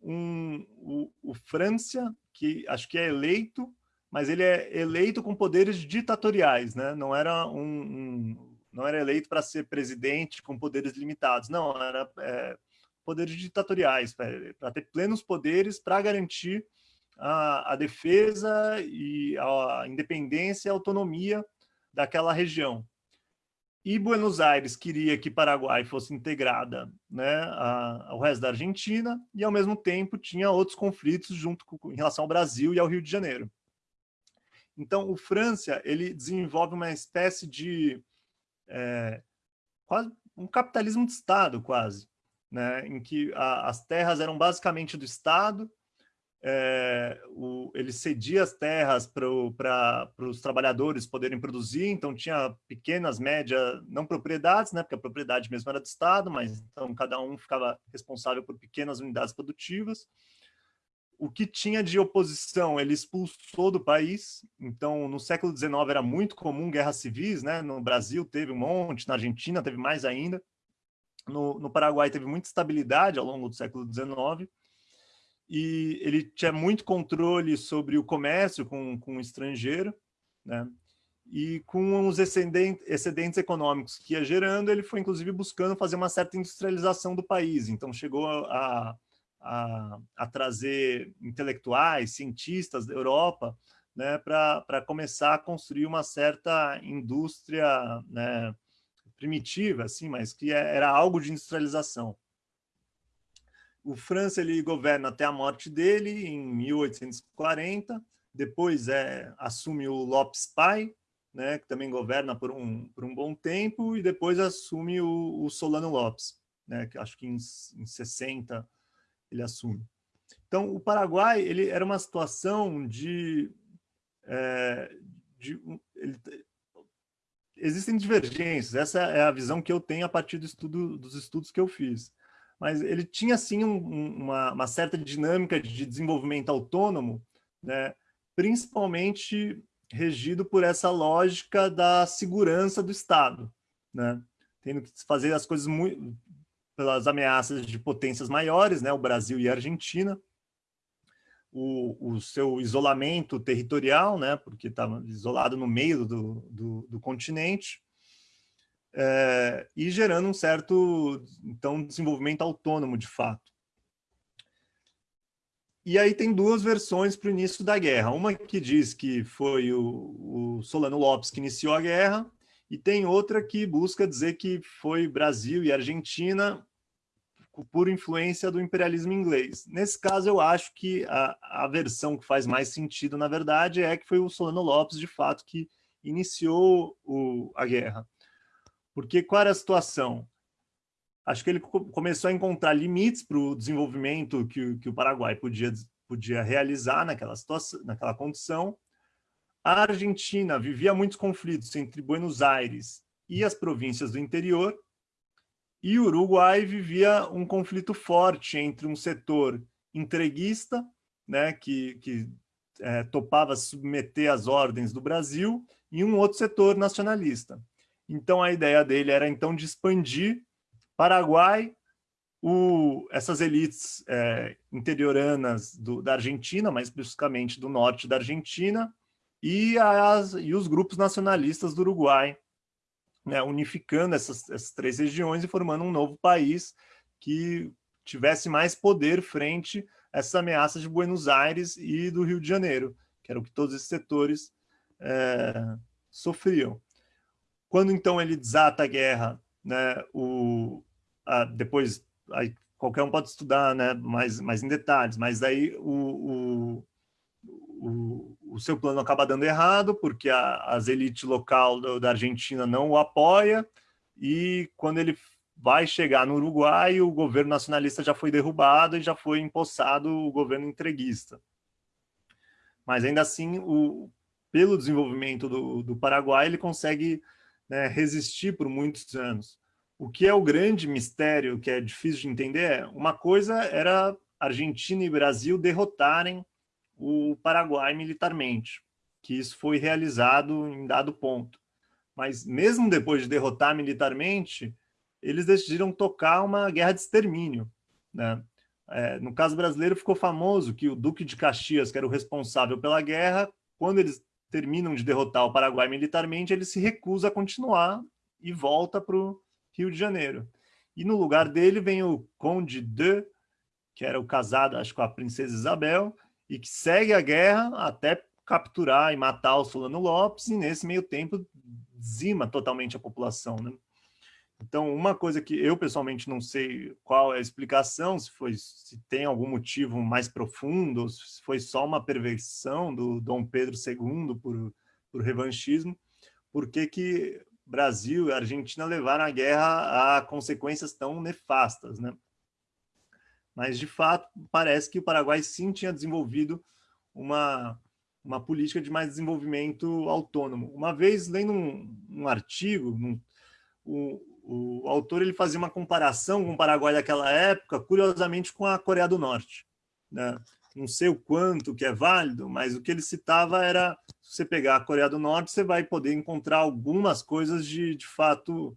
um, o, o França, que acho que é eleito, mas ele é eleito com poderes ditatoriais, né? não era um, um não era eleito para ser presidente com poderes limitados, não, era é, poderes ditatoriais, para ter plenos poderes para garantir a, a, defesa e a independência e autonomia daquela região. E Buenos Aires queria que Paraguai fosse integrada né, ao resto da Argentina e, ao mesmo tempo, tinha outros conflitos junto com, em relação ao Brasil e ao Rio de Janeiro. Então, o França ele desenvolve uma espécie de é, quase um capitalismo de Estado, quase, né, em que a, as terras eram basicamente do Estado é, o, ele cedia as terras para os trabalhadores poderem produzir, então tinha pequenas, médias, não propriedades, né, porque a propriedade mesmo era do Estado, mas então cada um ficava responsável por pequenas unidades produtivas. O que tinha de oposição, ele expulsou do país, então no século XIX era muito comum guerras civis, né, no Brasil teve um monte, na Argentina teve mais ainda, no, no Paraguai teve muita estabilidade ao longo do século XIX, e ele tinha muito controle sobre o comércio com, com o estrangeiro, né? e com os excedentes, econômicos que ia gerando, ele foi inclusive buscando fazer uma certa industrialização do país, então chegou a, a, a trazer intelectuais, cientistas da Europa, né, para começar a construir uma certa indústria né, primitiva, assim, mas que é, era algo de industrialização. O França ele governa até a morte dele, em 1840, depois é, assume o Lopes Pai, né, que também governa por um, por um bom tempo, e depois assume o, o Solano Lopes, né, que acho que em, em 60 ele assume. Então, o Paraguai ele era uma situação de... É, de ele, existem divergências, essa é a visão que eu tenho a partir do estudo, dos estudos que eu fiz mas ele tinha, sim, um, uma, uma, certa dinâmica de desenvolvimento autônomo, né, principalmente regido por essa lógica da segurança do Estado, né, tendo que fazer as coisas muito, pelas ameaças de potências maiores, né, o Brasil e a Argentina, o, o seu isolamento territorial, né, porque estava isolado no meio do, do, do continente, é, e gerando um certo então, desenvolvimento autônomo de fato. E aí tem duas versões para o início da guerra. Uma que diz que foi o, o, Solano Lopes que iniciou a guerra, e tem outra que busca dizer que foi Brasil e Argentina por influência do imperialismo inglês. Nesse caso, eu acho que a, a versão que faz mais sentido, na verdade, é que foi o Solano Lopes, de fato, que iniciou o, a guerra. Porque qual era a situação? Acho que ele começou a encontrar limites para o desenvolvimento que, que o Paraguai podia, podia realizar naquela, situação, naquela condição. A Argentina vivia muitos conflitos entre Buenos Aires e as províncias do interior, e o Uruguai vivia um conflito forte entre um setor entreguista, né, que, que é, topava submeter às ordens do Brasil, e um outro setor nacionalista. Então, a ideia dele era, então, de expandir Paraguai, o, essas elites é, interioranas do, da Argentina, mais especificamente do norte da Argentina, e, as, e os grupos nacionalistas do Uruguai, né, unificando essas, essas três regiões e formando um novo país que tivesse mais poder frente a essas ameaças de Buenos Aires e do Rio de Janeiro, que era o que todos esses setores é, sofriam. Quando então ele desata a guerra, né, o, a, depois aí, qualquer um pode estudar né, mais, mais em detalhes, mas aí o, o, o seu plano acaba dando errado, porque a, as elites local do, da Argentina não o apoia, e quando ele vai chegar no Uruguai, o governo nacionalista já foi derrubado e já foi empossado o governo entreguista. Mas ainda assim, o, pelo desenvolvimento do, do Paraguai, ele consegue né, resistir por muitos anos. O que é o grande mistério, que é difícil de entender, é uma coisa era Argentina e Brasil derrotarem o Paraguai militarmente, que isso foi realizado em dado ponto. Mas mesmo depois de derrotar militarmente, eles decidiram tocar uma guerra de extermínio. Né? É, no caso brasileiro ficou famoso que o Duque de Caxias, que era o responsável pela guerra, quando eles terminam de derrotar o Paraguai militarmente, ele se recusa a continuar e volta para o Rio de Janeiro. E no lugar dele vem o Conde de, que era o casado, acho, com a princesa Isabel, e que segue a guerra até capturar e matar o Solano Lopes, e nesse meio tempo dizima totalmente a população. Né? Então, uma coisa que eu pessoalmente não sei qual é a explicação, se, foi, se tem algum motivo mais profundo, se foi só uma perversão do Dom Pedro II por, por revanchismo, por que que Brasil e Argentina levaram a guerra a consequências tão nefastas, né? Mas, de fato, parece que o Paraguai sim tinha desenvolvido uma, uma política de mais desenvolvimento autônomo. Uma vez, lendo um, um artigo, um, o, o autor ele fazia uma comparação com o Paraguai daquela época, curiosamente, com a Coreia do Norte. Né? Não sei o quanto que é válido, mas o que ele citava era, se você pegar a Coreia do Norte, você vai poder encontrar algumas coisas de, de fato,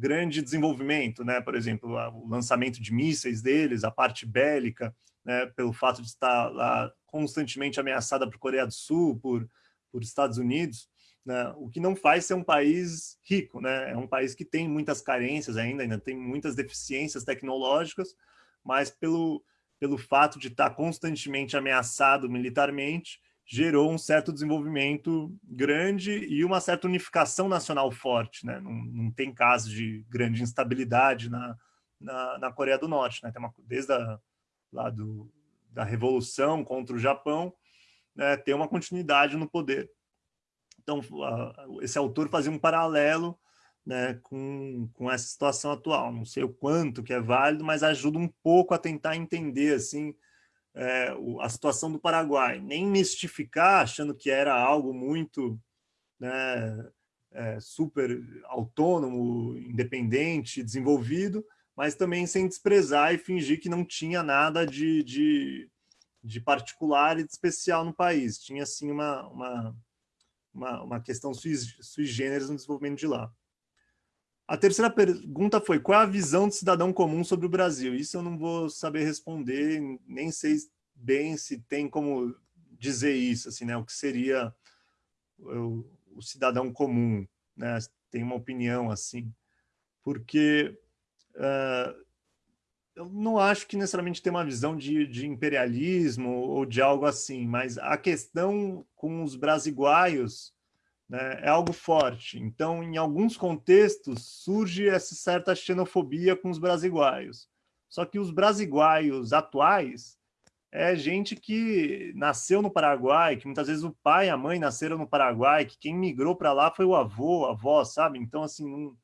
grande desenvolvimento, né? por exemplo, o lançamento de mísseis deles, a parte bélica, né? pelo fato de estar lá constantemente ameaçada por Coreia do Sul, por, por Estados Unidos, né? o que não faz ser um país rico, né? é um país que tem muitas carências ainda, ainda tem muitas deficiências tecnológicas, mas pelo, pelo fato de estar constantemente ameaçado militarmente, gerou um certo desenvolvimento grande e uma certa unificação nacional forte. Né? Não, não tem caso de grande instabilidade na, na, na Coreia do Norte. Né? Tem uma, desde a, lá do, da Revolução contra o Japão, né, tem uma continuidade no poder. Então, esse autor fazia um paralelo né, com, com essa situação atual. Não sei o quanto que é válido, mas ajuda um pouco a tentar entender assim, é, a situação do Paraguai. Nem mistificar, achando que era algo muito né, é, super autônomo, independente, desenvolvido, mas também sem desprezar e fingir que não tinha nada de, de, de particular e de especial no país. Tinha, sim, uma, uma, uma, uma questão sui, sui generis no desenvolvimento de lá. A terceira pergunta foi, qual é a visão do cidadão comum sobre o Brasil? Isso eu não vou saber responder, nem sei bem se tem como dizer isso, assim, né? o que seria o, o cidadão comum, né? tem uma opinião assim, porque uh, eu não acho que necessariamente tem uma visão de, de, imperialismo ou de algo assim, mas a questão com os brasiguaios né, é algo forte. Então, em alguns contextos, surge essa certa xenofobia com os brasiguaios. Só que os brasiguaios atuais é gente que nasceu no Paraguai, que muitas vezes o pai e a mãe nasceram no Paraguai, que quem migrou para lá foi o avô, a avó, sabe? Então, assim,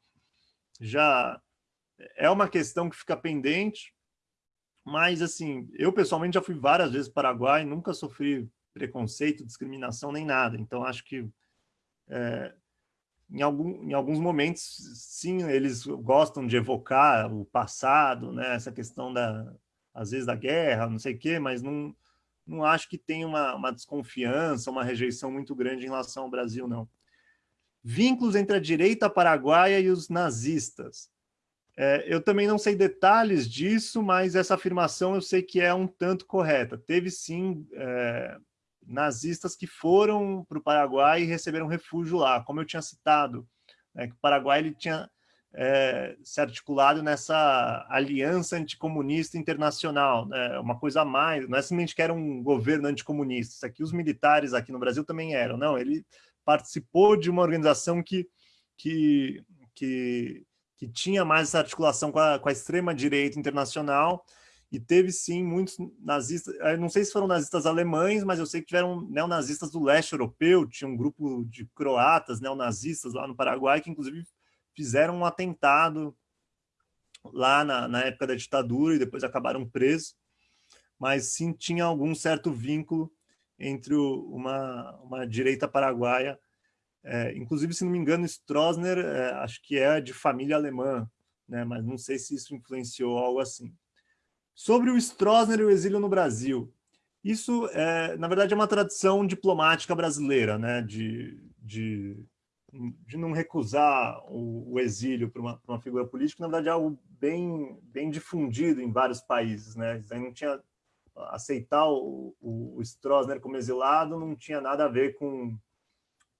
já é uma questão que fica pendente, mas, assim, eu pessoalmente já fui várias vezes para o Paraguai, nunca sofri preconceito, discriminação, nem nada. Então, acho que é, em, algum, em alguns momentos, sim, eles gostam de evocar o passado, né? essa questão, da, às vezes, da guerra, não sei o quê, mas não, não acho que tem uma, uma desconfiança, uma rejeição muito grande em relação ao Brasil, não. Vínculos entre a direita paraguaia e os nazistas. É, eu também não sei detalhes disso, mas essa afirmação eu sei que é um tanto correta. Teve sim é, nazistas que foram para o Paraguai e receberam refúgio lá, como eu tinha citado, né, que o Paraguai ele tinha é, se articulado nessa aliança anticomunista internacional, né? uma coisa a mais, não é simplesmente que era um governo anticomunista, isso aqui os militares aqui no Brasil também eram, não, ele participou de uma organização que, que, que, que tinha mais essa articulação com a, com a extrema-direita internacional, e teve sim muitos nazistas, não sei se foram nazistas alemães, mas eu sei que tiveram neonazistas do leste europeu, tinha um grupo de croatas neonazistas lá no Paraguai, que inclusive fizeram um atentado lá na, na época da ditadura e depois acabaram presos, mas sim tinha algum certo vínculo entre uma, uma direita paraguaia, é, inclusive, se não me engano, Stroessner, é, acho que é de família alemã, né, mas não sei se isso influenciou algo assim. Sobre o Stroessner e o exílio no Brasil, isso, é, na verdade, é uma tradição diplomática brasileira, né, de, de de não recusar o, o exílio para uma, uma, figura política, na verdade é algo bem, bem difundido em vários países. Né? Não tinha aceitar o, o, o Stroessner como exilado não tinha nada a ver com,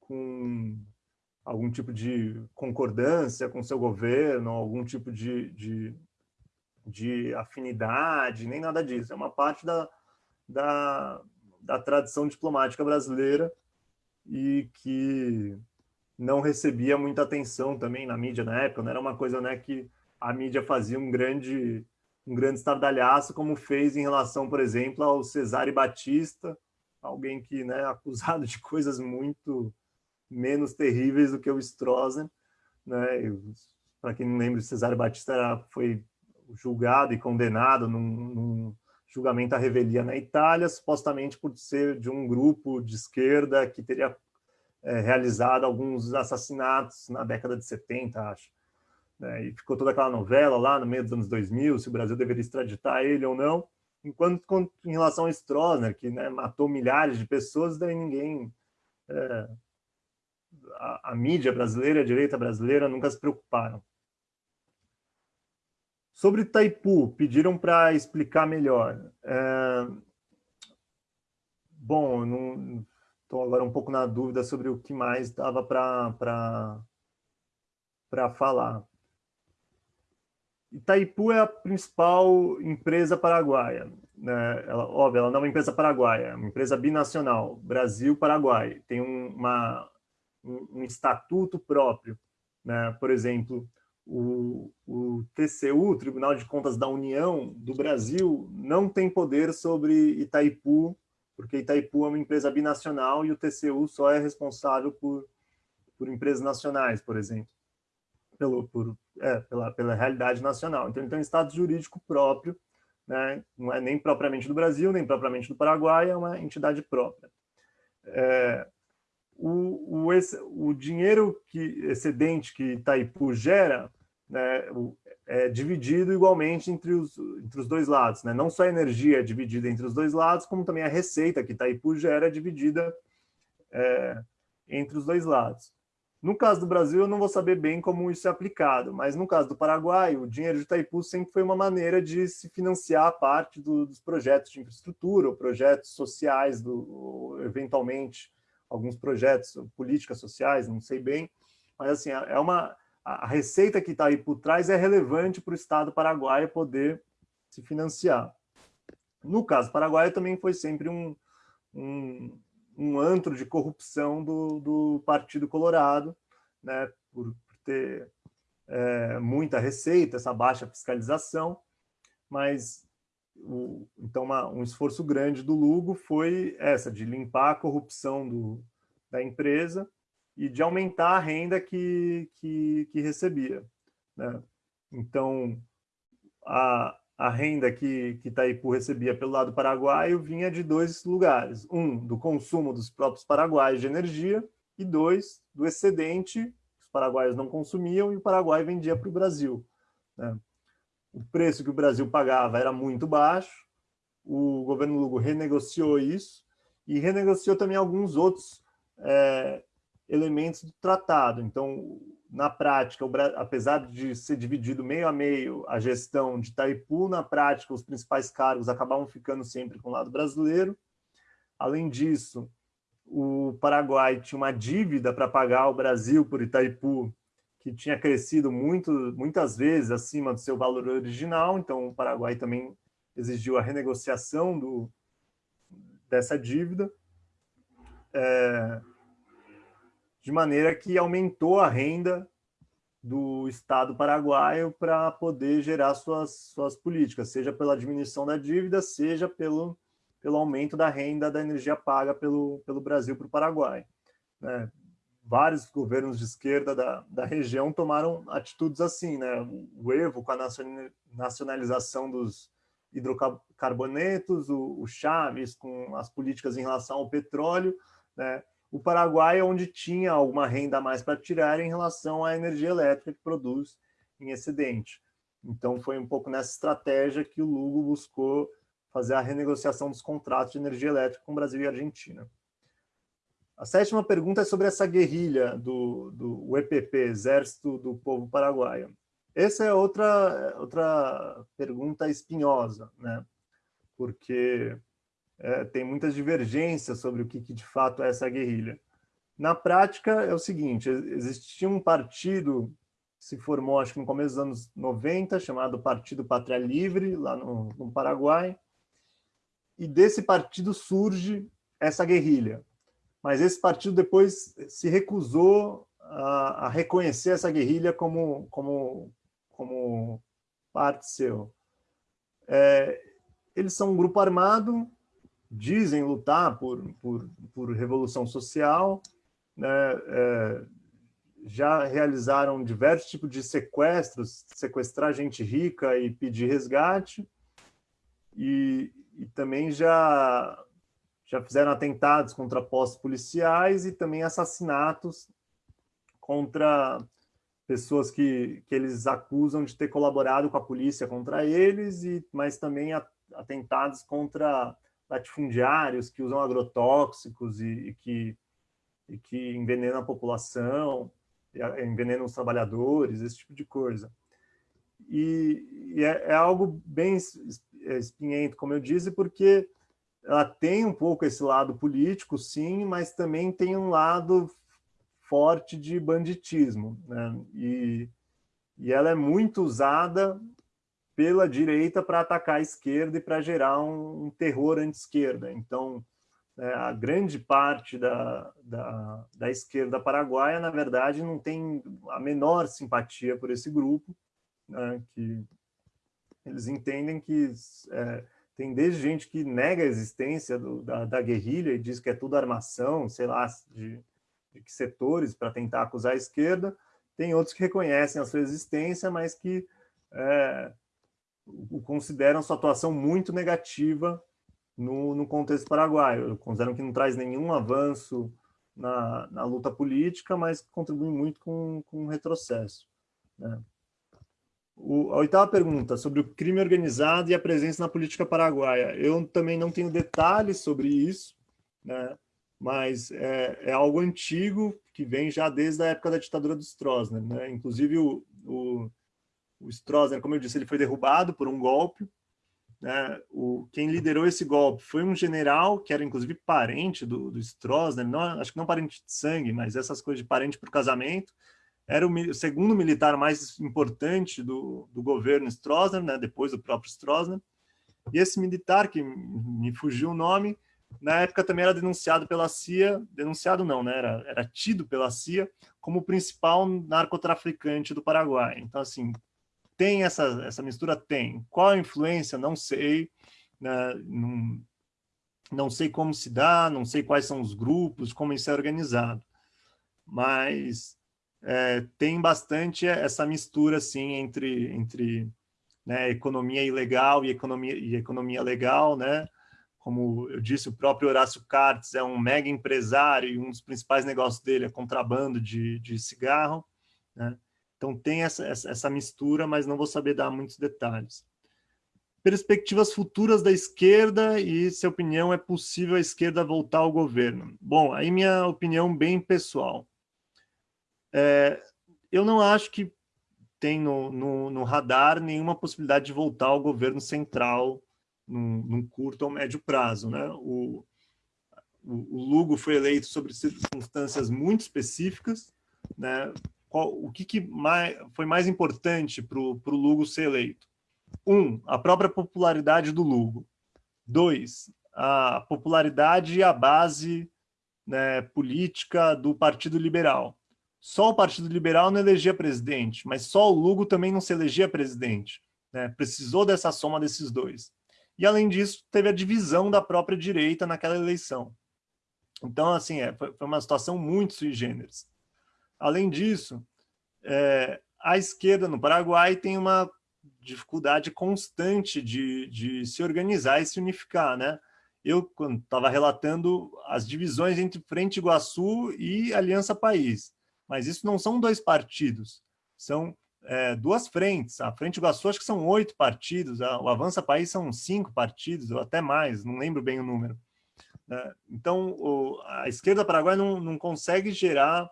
com algum tipo de concordância com seu governo, algum tipo de, de, de afinidade, nem nada disso. É uma parte da, da, da tradição diplomática brasileira e que não recebia muita atenção também na mídia na época, não era uma coisa né, que a mídia fazia um grande um grande estardalhaço, como fez em relação, por exemplo, ao Cesare Batista, alguém que né, acusado de coisas muito menos terríveis do que o Stroessner. Né? Para quem não lembra, o Cesare Batista era, foi julgado e condenado num, num julgamento à revelia na Itália, supostamente por ser de um grupo de esquerda que teria é, realizado alguns assassinatos na década de 70, acho. Né? E ficou toda aquela novela lá no meio dos anos 2000, se o Brasil deveria extraditar ele ou não. Enquanto em relação a Stroessner, que né, matou milhares de pessoas, daí ninguém... É, a, a, mídia brasileira, a direita brasileira, nunca se preocuparam. Sobre Itaipu, pediram para explicar melhor. É, bom, não, Estou agora um pouco na dúvida sobre o que mais dava para falar. Itaipu é a principal empresa paraguaia. Né? Ela, óbvio, ela não é uma empresa paraguaia, é uma empresa binacional, Brasil-Paraguai. Tem um, uma, um, um, estatuto próprio. Né? Por exemplo, o, o TCU, Tribunal de Contas da União do Brasil, não tem poder sobre Itaipu porque Itaipu é uma empresa binacional e o TCU só é responsável por, por empresas nacionais, por exemplo, pelo, por, é, pela, pela realidade nacional. Então, ele tem um estado jurídico próprio, né? não é nem propriamente do Brasil, nem propriamente do Paraguai, é uma entidade própria. É, o, o, o dinheiro que, excedente que Itaipu gera, né, é, dividido igualmente entre os, entre os dois lados. Né? Não só a energia é dividida entre os dois lados, como também a receita que Itaipu gera é dividida é, entre os dois lados. No caso do Brasil, eu não vou saber bem como isso é aplicado, mas no caso do Paraguai, o dinheiro de Itaipu sempre foi uma maneira de se financiar parte do, dos projetos de infraestrutura, ou projetos sociais, do, ou, eventualmente alguns projetos, políticas sociais, não sei bem, mas assim, é, é uma a receita que está aí por trás é relevante para o Estado paraguaio poder se financiar. No caso paraguaio também foi sempre um, um, um antro de corrupção do, do Partido Colorado, né, por, por ter é, muita receita, essa baixa fiscalização, mas o, então uma, um esforço grande do Lugo foi essa, de limpar a corrupção do, da empresa e de aumentar a renda que, que, que recebia. Né? Então, a, a renda que, que Itaipu recebia pelo lado paraguaio vinha de dois lugares. Um, do consumo dos próprios paraguaios de energia, e dois, do excedente os paraguaios não consumiam e o Paraguai vendia para o Brasil. Né? O preço que o Brasil pagava era muito baixo, o governo Lugo renegociou isso e renegociou também alguns outros é, elementos do tratado. Então, na prática, apesar de ser dividido meio a meio a gestão de Itaipu, na prática, os principais cargos acabavam ficando sempre com o lado brasileiro. Além disso, o Paraguai tinha uma dívida para pagar ao Brasil por Itaipu, que tinha crescido muito, muitas vezes acima do seu valor original, então o Paraguai também exigiu a renegociação do, dessa dívida, é, de maneira que aumentou a renda do Estado paraguaio para poder gerar suas, suas políticas, seja pela diminuição da dívida, seja pelo, pelo aumento da renda da energia paga pelo, pelo Brasil para o Paraguai. Né? Vários governos de esquerda da, da região tomaram atitudes assim, né? o Evo com a nacionalização dos hidrocarbonetos, o, o Chaves com as políticas em relação ao petróleo, né? O Paraguai, onde tinha alguma renda a mais para tirar em relação à energia elétrica que produz em excedente. Então, foi um pouco nessa estratégia que o Lugo buscou fazer a renegociação dos contratos de energia elétrica com Brasil e Argentina. A sétima pergunta é sobre essa guerrilha do, do EPP, Exército do Povo Paraguaio. Essa é outra, outra pergunta espinhosa, né? porque é, tem muitas divergências sobre o que, que, de fato é essa guerrilha. Na prática, é o seguinte, existia um partido que se formou, acho que no começo dos anos 90, chamado Partido Pátria Livre, lá no, no Paraguai, e desse partido surge essa guerrilha. Mas esse partido depois se recusou a, a reconhecer essa guerrilha como, como, como parte seu. É, eles são um grupo armado dizem lutar por, por, por revolução social, né, é, já realizaram diversos tipos de sequestros, sequestrar gente rica e pedir resgate, e, e também já, já fizeram atentados contra postos policiais e também assassinatos contra pessoas que, que eles acusam de ter colaborado com a polícia contra eles, e, mas também atentados contra latifundiários que usam agrotóxicos e, e que, e que envenenam a população, envenenam os trabalhadores, esse tipo de coisa. E, e é, é, algo bem é, espinhento, como eu disse, porque ela tem um pouco esse lado político, sim, mas também tem um lado forte de banditismo. Né? E, e ela é muito usada pela direita para atacar a esquerda e para gerar um, um terror anti-esquerda. Então, é, a grande parte da, da, da, esquerda paraguaia, na verdade, não tem a menor simpatia por esse grupo, né, que eles entendem que é, tem desde gente que nega a existência do, da, da, guerrilha e diz que é tudo armação, sei lá, de, de que setores para tentar acusar a esquerda, tem outros que reconhecem a sua existência, mas que é, consideram sua atuação muito negativa no, no contexto paraguaio. Consideram que não traz nenhum avanço na, na luta política, mas contribui muito com, com um retrocesso. Né? O, a oitava pergunta, sobre o crime organizado e a presença na política paraguaia. Eu também não tenho detalhes sobre isso, né? mas é, é algo antigo que vem já desde a época da ditadura do Stroessner. Né? Inclusive, o, o o Stroessner, como eu disse, ele foi derrubado por um golpe. Né? O, quem liderou esse golpe foi um general, que era inclusive parente do, do Stroessner, não, acho que não parente de sangue, mas essas coisas de parente por casamento. Era o, o segundo militar mais importante do, do governo Stroessner, né? depois do próprio Stroessner. E esse militar, que me fugiu o nome, na época também era denunciado pela CIA, denunciado não, né? era, era tido pela CIA como o principal narcotraficante do Paraguai. Então, assim, tem essa, essa mistura? Tem. Qual a influência? Não sei. Né? Não, não sei como se dá, não sei quais são os grupos, como isso é organizado. Mas é, tem bastante essa mistura assim, entre, entre né, economia ilegal e economia, e economia legal, né? Como eu disse, o próprio Horácio Cartes é um mega empresário e um dos principais negócios dele é contrabando de, de cigarro. Né? Então tem essa, essa, mistura, mas não vou saber dar muitos detalhes. Perspectivas futuras da esquerda e se a opinião é possível a esquerda voltar ao governo. Bom, aí minha opinião bem pessoal. É, eu não acho que tem no, no, no, radar nenhuma possibilidade de voltar ao governo central num, num curto ou médio prazo. Né? O, o, o Lugo foi eleito sobre circunstâncias muito específicas, né? Qual, o que, que mais, foi mais importante para o Lugo ser eleito? Um, a própria popularidade do Lugo. Dois, a popularidade e a base né, política do Partido Liberal. Só o Partido Liberal não elegia presidente, mas só o Lugo também não se elegia presidente. Né? Precisou dessa soma desses dois. E, além disso, teve a divisão da própria direita naquela eleição. Então, assim, é, foi, uma situação muito sui generis. Além disso, é, a esquerda no Paraguai tem uma dificuldade constante de, de se organizar e se unificar, né? Eu, estava relatando as divisões entre Frente Iguaçu e Aliança País, mas isso não são dois partidos, são é, duas frentes. A Frente Iguaçu acho que são oito partidos, a, o Avança País são cinco partidos, ou até mais, não lembro bem o número. Né? Então, o, a esquerda paraguaia não, não consegue gerar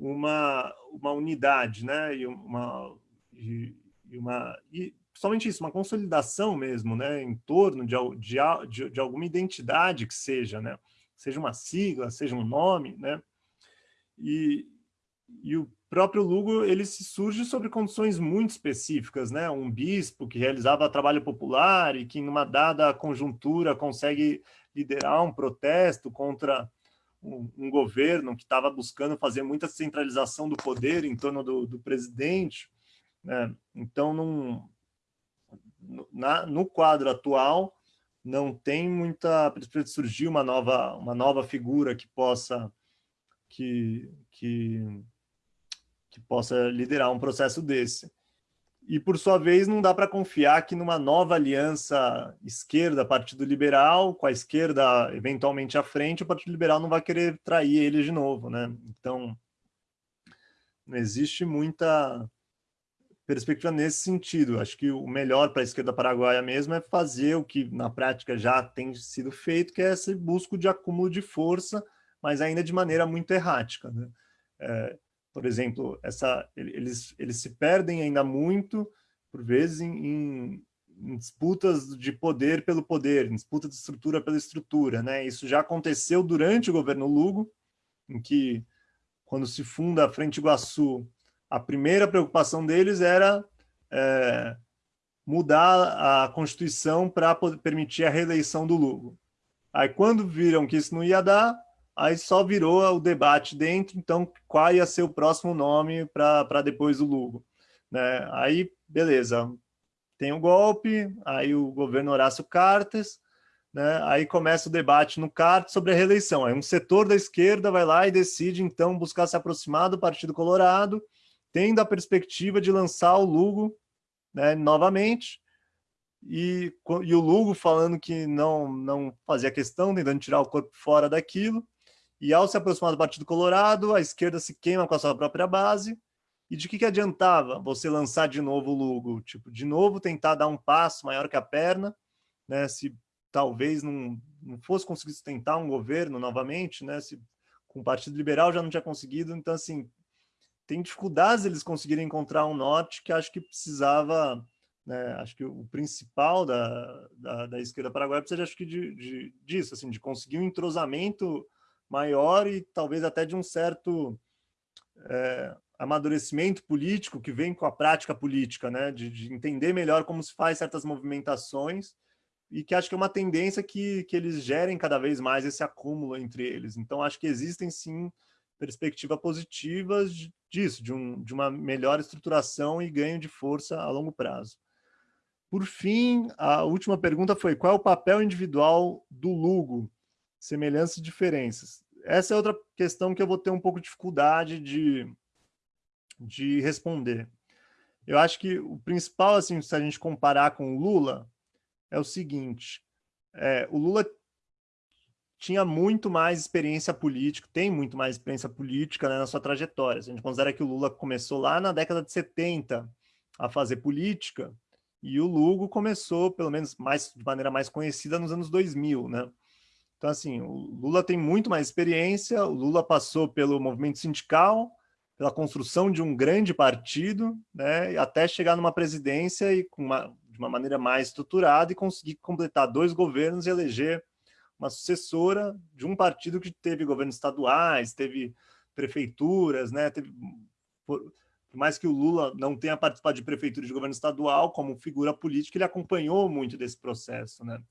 uma, uma unidade, né? E uma, e, uma e, principalmente isso, uma consolidação mesmo, né? Em torno de, de, de, alguma identidade que seja, né? Seja uma sigla, seja um nome, né? E, e o próprio Lugo ele se surge sobre condições muito específicas, né? Um bispo que realizava trabalho popular e que, numa dada conjuntura, consegue liderar um protesto contra um, governo que estava buscando fazer muita centralização do poder em torno do, do presidente. Né? Então, num, na, no quadro atual, não tem muita perspectiva de surgir uma nova, uma nova figura que possa que, que, que possa liderar um processo desse. E, por sua vez, não dá para confiar que numa nova aliança esquerda-Partido Liberal, com a esquerda eventualmente à frente, o Partido Liberal não vai querer trair ele de novo. Né? Então, não existe muita perspectiva nesse sentido. Acho que o melhor para a esquerda paraguaia mesmo é fazer o que na prática já tem sido feito, que é esse busco de acúmulo de força, mas ainda de maneira muito errática. Né? É, por exemplo, essa, eles, eles se perdem ainda muito, por vezes, em, em disputas de poder pelo poder, em disputa de estrutura pela estrutura. Né? Isso já aconteceu durante o governo Lugo, em que, quando se funda a Frente Iguaçu, a primeira preocupação deles era é, mudar a Constituição para permitir a reeleição do Lugo. Aí, quando viram que isso não ia dar, aí só virou o debate dentro, então qual ia ser o próximo nome para depois do Lugo. Né? Aí, beleza, tem o um golpe, aí o governo Horácio Cartes, né? aí começa o debate no CART sobre a reeleição. Aí um setor da esquerda vai lá e decide, então, buscar se aproximar do Partido Colorado, tendo a perspectiva de lançar o Lugo né, novamente, e, e, o Lugo falando que não, não fazia questão, tentando tirar o corpo fora daquilo, e ao se aproximar do Partido Colorado, a esquerda se queima com a sua própria base. E de que, que adiantava você lançar de novo o Lugo? Tipo, de novo tentar dar um passo maior que a perna, né? Se talvez não, não fosse conseguir sustentar um governo novamente, né? Se com o Partido Liberal já não tinha conseguido, então assim tem dificuldades eles conseguirem encontrar um norte que acho que precisava, né, acho que o principal da, da, da esquerda paraguaia precisa acho que de, de, disso, assim, de conseguir um entrosamento maior e talvez até de um certo é, amadurecimento político que vem com a prática política, né? De, de, entender melhor como se faz certas movimentações e que acho que é uma tendência que, que eles gerem cada vez mais esse acúmulo entre eles. Então, acho que existem, sim, perspectivas positivas disso, de, um, de uma melhor estruturação e ganho de força a longo prazo. Por fim, a última pergunta foi qual é o papel individual do Lugo semelhanças e diferenças. Essa é outra questão que eu vou ter um pouco de dificuldade de, de responder. Eu acho que o principal, assim, se a gente comparar com o Lula, é o seguinte, é, o Lula tinha muito mais experiência política, tem muito mais experiência política né, na sua trajetória. Se a gente considera que o Lula começou lá na década de 70 a fazer política, e o Lugo começou, pelo menos mais, de maneira mais conhecida, nos anos 2000, né? Então, assim, o Lula tem muito mais experiência, o Lula passou pelo movimento sindical, pela construção de um grande partido, né, até chegar numa presidência e com uma, de uma maneira mais estruturada e conseguir completar dois governos e eleger uma sucessora de um partido que teve governos estaduais, teve prefeituras, né, teve por, por mais que o Lula não tenha participado de prefeitura de governo estadual, como figura política, ele acompanhou muito desse processo, né?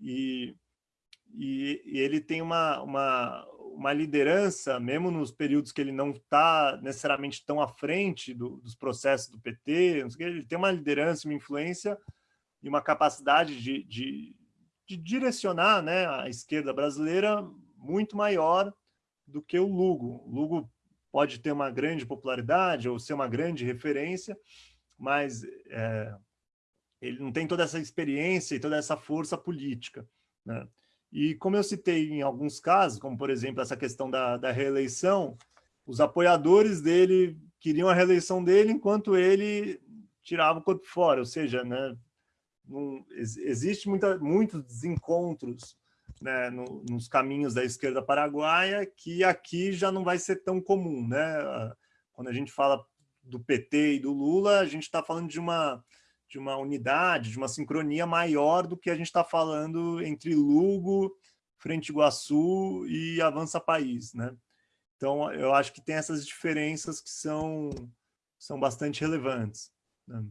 E, e, e ele tem uma, uma, uma liderança, mesmo nos períodos que ele não está necessariamente tão à frente do, dos processos do PT, ele tem uma liderança, uma influência e uma capacidade de, de, de direcionar né, a esquerda brasileira muito maior do que o Lugo. O Lugo pode ter uma grande popularidade ou ser uma grande referência, mas é, ele não tem toda essa experiência e toda essa força política. Né? E como eu citei em alguns casos, como por exemplo essa questão da, da reeleição, os apoiadores dele queriam a reeleição dele enquanto ele tirava o corpo fora, ou seja, né, não, existe muita, muitos desencontros né, no, nos caminhos da esquerda paraguaia, que aqui já não vai ser tão comum. Né? Quando a gente fala do PT e do Lula, a gente está falando de uma, de uma unidade, de uma sincronia maior do que a gente está falando entre Lugo, Frente Iguaçu e Avança País. Né? Então, eu acho que tem essas diferenças que são, são bastante relevantes. Né?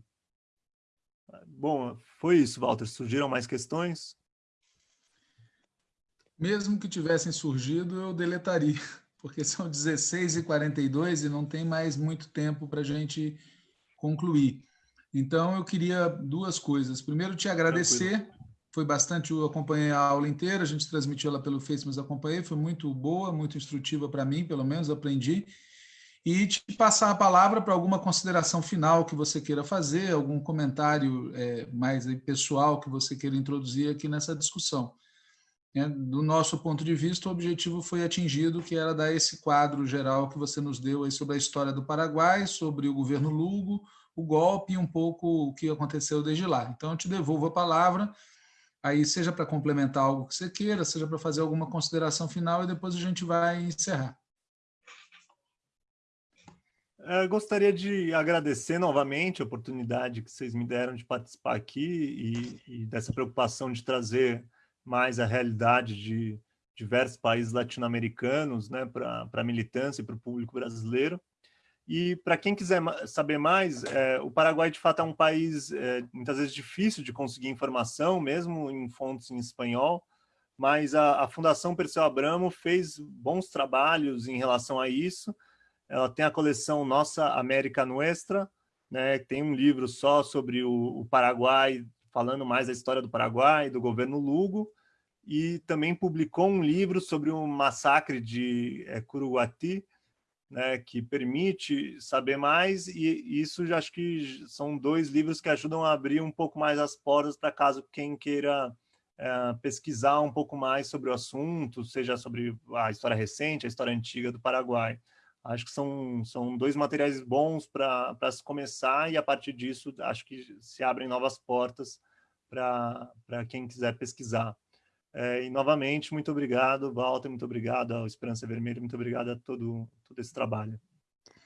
Bom, foi isso, Walter. Surgiram mais questões? Mesmo que tivessem surgido, eu deletaria, porque são 16h42 e não tem mais muito tempo para a gente concluir. Então, eu queria duas coisas. Primeiro, te agradecer. Tranquilo. Foi bastante, eu acompanhei a aula inteira, a gente transmitiu ela pelo Face, mas acompanhei. Foi muito boa, muito instrutiva para mim, pelo menos, aprendi. E te passar a palavra para alguma consideração final que você queira fazer, algum comentário é, mais pessoal que você queira introduzir aqui nessa discussão. Né? Do nosso ponto de vista, o objetivo foi atingido, que era dar esse quadro geral que você nos deu aí sobre a história do Paraguai, sobre o governo Lugo, o golpe e um pouco o que aconteceu desde lá. Então, eu te devolvo a palavra, aí seja para complementar algo que você queira, seja para fazer alguma consideração final e depois a gente vai encerrar. Eu é, gostaria de agradecer novamente a oportunidade que vocês me deram de participar aqui e, e dessa preocupação de trazer mais a realidade de diversos países latino-americanos né, para a militância e para o público brasileiro. E para quem quiser saber mais, é, o Paraguai de fato é um país é, muitas vezes difícil de conseguir informação, mesmo em fontes em espanhol, mas a, a Fundação Perseu Abramo fez bons trabalhos em relação a isso. Ela tem a coleção Nossa América Nuestra, né, tem um livro só sobre o, o Paraguai falando mais da história do Paraguai, do governo Lugo, e também publicou um livro sobre o massacre de é, Curuguati, né, que permite saber mais, e isso já acho que são dois livros que ajudam a abrir um pouco mais as portas para caso quem queira é, pesquisar um pouco mais sobre o assunto, seja sobre a história recente, a história antiga do Paraguai. Acho que são, são dois materiais bons para se começar e, a partir disso, acho que se abrem novas portas para quem quiser pesquisar. É, e, novamente, muito obrigado, Walter, muito obrigado ao Esperança Vermelha, muito obrigado a todo, todo esse trabalho.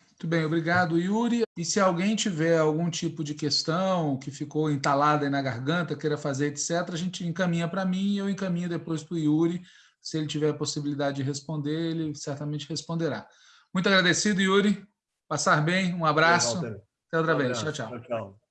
Muito bem, obrigado, Yuri. E se alguém tiver algum tipo de questão que ficou entalada aí na garganta, queira fazer, etc., a gente encaminha para mim e eu encaminho depois para o Yuri. Se ele tiver a possibilidade de responder, ele certamente responderá. Muito agradecido, Yuri. Passar bem, um abraço. Até outra um vez. Tchau, tchau. tchau, tchau.